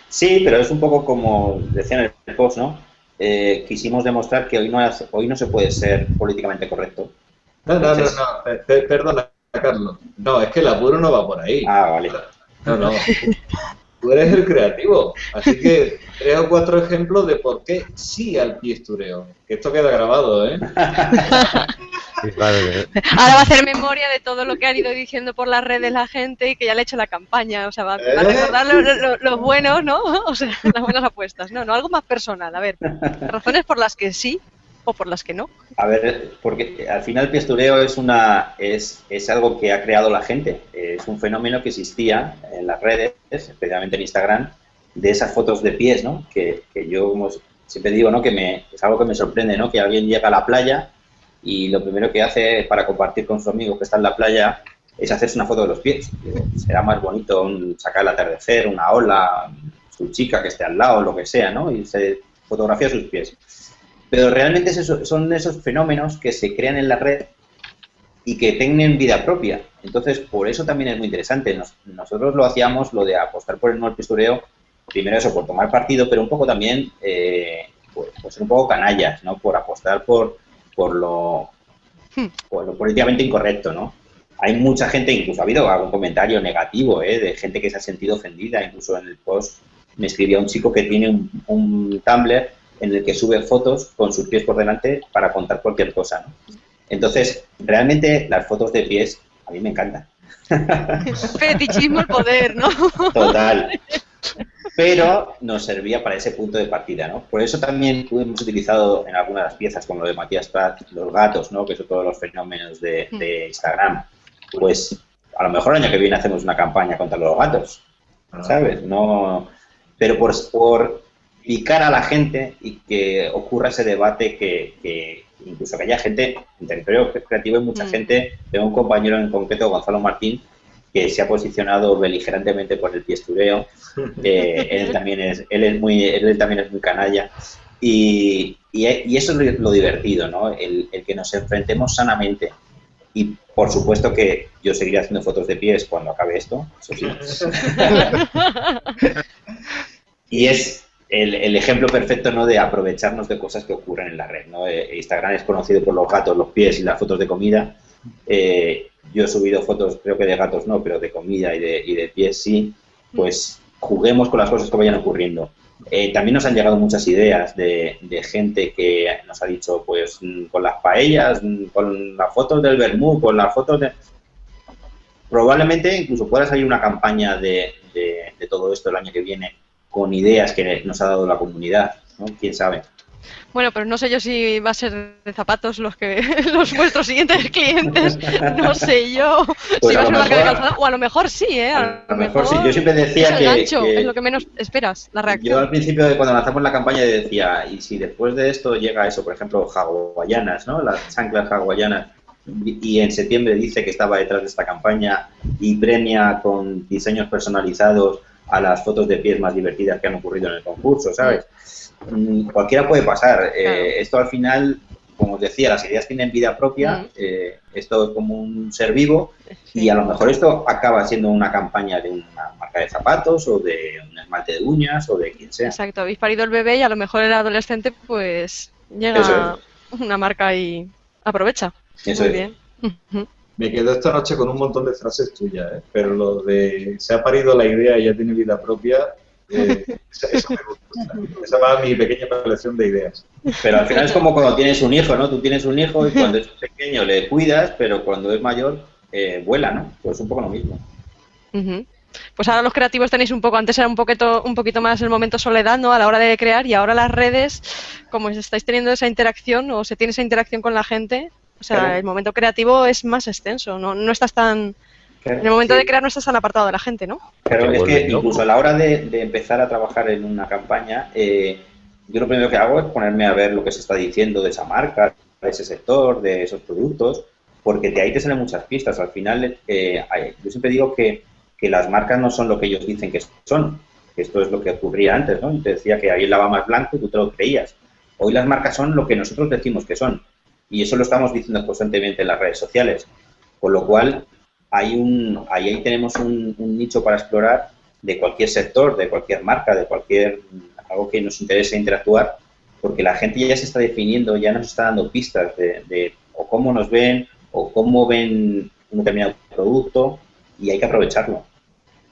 Sí, pero es un poco como decía en el post, ¿no? Eh, quisimos demostrar que hoy no, es- hoy no se puede ser políticamente correcto. No, no, no, Entonces- no, per- per- perdona, Carlos. No, es que el apuro no va por ahí. Ah, vale. No, no. tú eres el creativo. Así que tres o cuatro ejemplos de por qué sí al piestureo. Que esto queda grabado, ¿eh? Ahora va a hacer memoria de todo lo que han ido diciendo por las redes la gente y que ya le ha hecho la campaña. O sea, va, a ¿Eh? recordar los lo, buenos, ¿no? O sea, las buenas apuestas. No, no, algo más personal. A ver, razones por las que sí por las que no. A ver, porque al final el piestureo es una es, es algo que ha creado la gente. Es un fenómeno que existía en las redes, especialmente en Instagram, de esas fotos de pies, ¿no? Que, que yo siempre digo, ¿no? Que me, es algo que me sorprende, ¿no? Que alguien llega a la playa y lo primero que hace para compartir con su amigo que está en la playa es hacerse una foto de los pies. Será más bonito un, sacar el atardecer, una ola, su chica que esté al lado, lo que sea, ¿no? Y se fotografía sus pies. Pero realmente es eso, son esos fenómenos que se crean en la red y que tienen vida propia. Entonces, por eso también es muy interesante. Nos, nosotros lo hacíamos, lo de apostar por el no pistureo, primero eso, por tomar partido, pero un poco también, eh, pues, pues ser un poco canallas, ¿no? Por apostar por, por lo, por lo políticamente incorrecto, ¿no? Hay mucha gente, incluso ha habido algún comentario negativo, ¿eh? De gente que se ha sentido ofendida, incluso en el post me escribía un chico que tiene un, un Tumblr en el que sube fotos con sus pies por delante para contar cualquier cosa, ¿no? Entonces, realmente las fotos de pies a mí me encantan. Fetichismo el poder, ¿no? Total. Pero nos servía para ese punto de partida, ¿no? Por eso también hemos utilizado en algunas de las piezas, como lo de Matías Prat, los gatos, ¿no? Que son todos los fenómenos de, de Instagram. Pues a lo mejor el año que viene hacemos una campaña contra los gatos, ¿sabes? No, pero por, por picar a la gente y que ocurra ese debate que, que incluso que haya gente, en territorio creativo hay mucha Mm. gente, tengo un compañero en concreto, Gonzalo Martín, que se ha posicionado beligerantemente por el piestureo, eh, él también es, él es muy, él también es muy canalla, y, y, y eso es lo, lo divertido, ¿no? El, el que nos enfrentemos sanamente. Y por supuesto que yo seguiré haciendo fotos de pies cuando acabe esto, eso sí. Y es el, ejemplo perfecto ¿no? de aprovecharnos de cosas que ocurren en la red. ¿no? Eh, Instagram es conocido por los gatos, los pies y las fotos de comida. Eh, yo he subido fotos, creo que de gatos no, pero de comida y de, y de pies sí. Pues juguemos con las cosas que vayan ocurriendo. Eh, también nos han llegado muchas ideas de, gente que nos ha dicho, pues mm, con las paellas, mm, con las fotos del vermú, con las fotos de... Probablemente incluso pueda salir una campaña de- de todo esto el año que viene con ideas que nos ha dado la comunidad, ¿no? ¿Quién sabe? Bueno, pero no sé yo si va a ser de zapatos los que los vuestros siguientes clientes. No sé yo Pues si va a ser una cadena de calzado, o a lo mejor sí, ¿eh? A lo mejor sí. Yo siempre es decía el que, gancho, que- es lo que menos esperas, la yo reacción. al principio de cuando lanzamos la campaña decía, y si después de esto llega eso, por ejemplo, hawaianas, ¿no? Las chanclas hawaianas, y en septiembre dice que estaba detrás de esta campaña y premia con diseños personalizados a las fotos de pies más divertidas que han ocurrido en el concurso, ¿sabes? Mm, Cualquiera puede pasar. Eh, Claro. esto al final, como os decía, las ideas tienen vida propia, Mm. eh, esto es como un ser vivo Sí. y a lo mejor esto acaba siendo una campaña de una marca de zapatos o de un esmalte de uñas o de quien sea. Exacto, habéis parido el bebé y a lo mejor el adolescente pues llega Eso una marca y aprovecha. Eso Muy es. bien. Me quedo esta noche con un montón de frases tuyas, ¿eh? pero lo de se ha parido la idea y ya tiene vida propia, eh, eso, eso me gusta. Esa va mi pequeña colección de ideas. Pero al final es como cuando tienes un hijo, ¿no? Tú tienes un hijo y cuando es pequeño le cuidas, pero cuando es mayor eh, vuela, ¿no? Pues un poco lo mismo. Pues ahora los creativos tenéis un poco, antes era un poquito, un poquito más el momento soledad, ¿no? A la hora de crear y ahora las redes, como estáis teniendo esa interacción o se tiene esa interacción con la gente, o sea, Claro. el momento creativo es más extenso, no, no estás tan, en el momento Sí. de crear no estás tan apartado de la gente, ¿no? Claro, es que incluso a la hora de, de empezar a trabajar en una campaña, eh, yo lo primero que hago es ponerme a ver lo que se está diciendo de esa marca, de ese sector, de esos productos, porque de ahí te salen muchas pistas. Al final, eh, yo siempre digo que, que las marcas no son lo que ellos dicen que son. que Esto es lo que ocurría antes, ¿no? Y te decía que ahí el lava más blanco y tú te lo creías. Hoy las marcas son lo que nosotros decimos que son. Y eso lo estamos diciendo constantemente en las redes sociales. Con lo cual, hay un, ahí, tenemos un, un nicho para explorar de cualquier sector, de cualquier marca, de cualquier algo que nos interese interactuar, porque la gente ya se está definiendo, ya nos está dando pistas de, de o cómo nos ven o cómo ven un determinado producto y hay que aprovecharlo.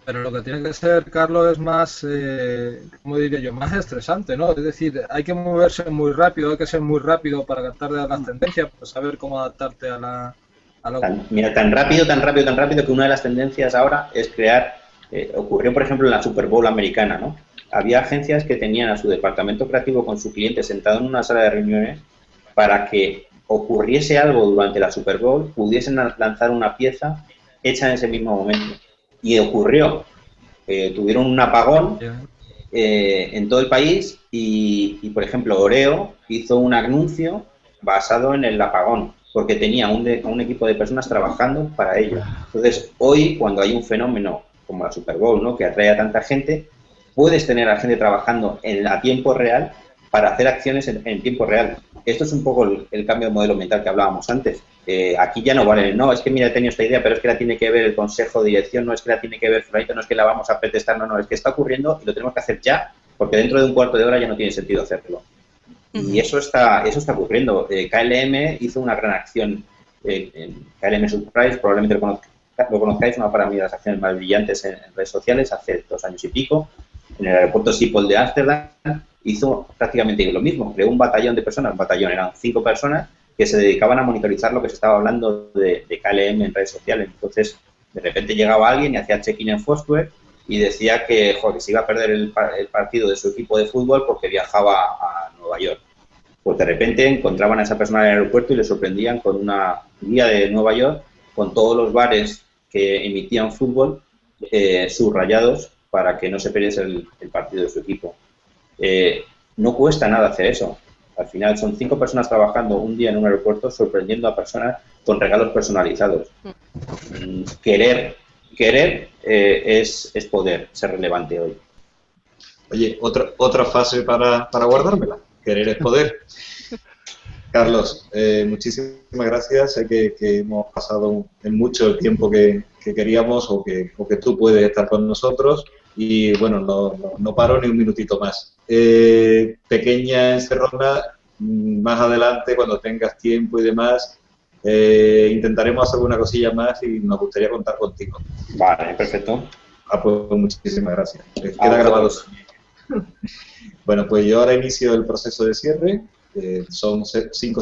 Pero lo que tiene que ser, Carlos, es más, eh, ¿cómo diría yo? Más estresante, ¿no? Es decir, hay que moverse muy rápido, hay que ser muy rápido para captar de las tendencias, para saber cómo adaptarte a la... A lo... Tan- mira, tan rápido, tan rápido, tan rápido que una de las tendencias ahora es crear, eh, ocurrió por ejemplo en la Super Bowl americana, ¿no? Había agencias que tenían a su departamento creativo con su cliente sentado en una sala de reuniones para que ocurriese algo durante la Super Bowl, pudiesen lan- lanzar una pieza hecha en ese mismo momento. Y ocurrió. Eh, tuvieron un apagón eh, en todo el país y, y, por ejemplo, Oreo hizo un anuncio basado en el apagón, porque tenía un, de- un equipo de personas trabajando para ello. Entonces, hoy, cuando hay un fenómeno como la Super Bowl, ¿no? que atrae a tanta gente, puedes tener a gente trabajando en, a tiempo real para hacer acciones en, en tiempo real. Esto es un poco el, el cambio de modelo mental que hablábamos antes. Eh, aquí ya no vale, no, es que mira, he tenido esta idea, pero es que la tiene que ver el consejo de dirección, no es que la tiene que ver Fulanito, no es que la vamos a pretestar, no, no, es que está ocurriendo y lo tenemos que hacer ya, porque dentro de un cuarto de hora ya no tiene sentido hacerlo. Y eso está, eso está ocurriendo. Eh, KLM hizo una gran acción eh, en KLM Surprise, probablemente lo, conozca- lo conozcáis, una para mí de las acciones más brillantes en, en redes sociales, hace dos años y pico, en el aeropuerto Schiphol de Ámsterdam, hizo prácticamente lo mismo. Creó un batallón de personas, batallón eran cinco personas, que se dedicaban a monitorizar lo que se estaba hablando de, KLM en redes sociales. Entonces, de repente llegaba alguien y hacía check-in en Foursquare y decía que, que se iba a perder el, el partido de su equipo de fútbol porque viajaba a Nueva York. Pues de repente encontraban a esa persona en el aeropuerto y le sorprendían con una guía de Nueva York con todos los bares que emitían fútbol eh, subrayados para que no se perdiese el partido de su equipo. Eh, no cuesta nada hacer eso. Al final son cinco personas trabajando un día en un aeropuerto sorprendiendo a personas con regalos personalizados. Mm, Querer, querer eh, es, es poder, ser relevante hoy. Oye, otra, otra fase para, para guardármela. Querer es poder. Carlos, eh, muchísimas gracias. Sé que, que hemos pasado en mucho el tiempo que, que queríamos o que, o que tú puedes estar con nosotros. Y bueno, no, no, no paro ni un minutito más. Eh, pequeña encerrona, mm, más adelante, cuando tengas tiempo y demás, eh, intentaremos hacer una cosilla más y nos gustaría contar contigo. Vale, perfecto. Ah, pues muchísimas gracias. Eh, A Queda grabado. Bueno, pues yo ahora inicio el proceso de cierre. Eh, son cinco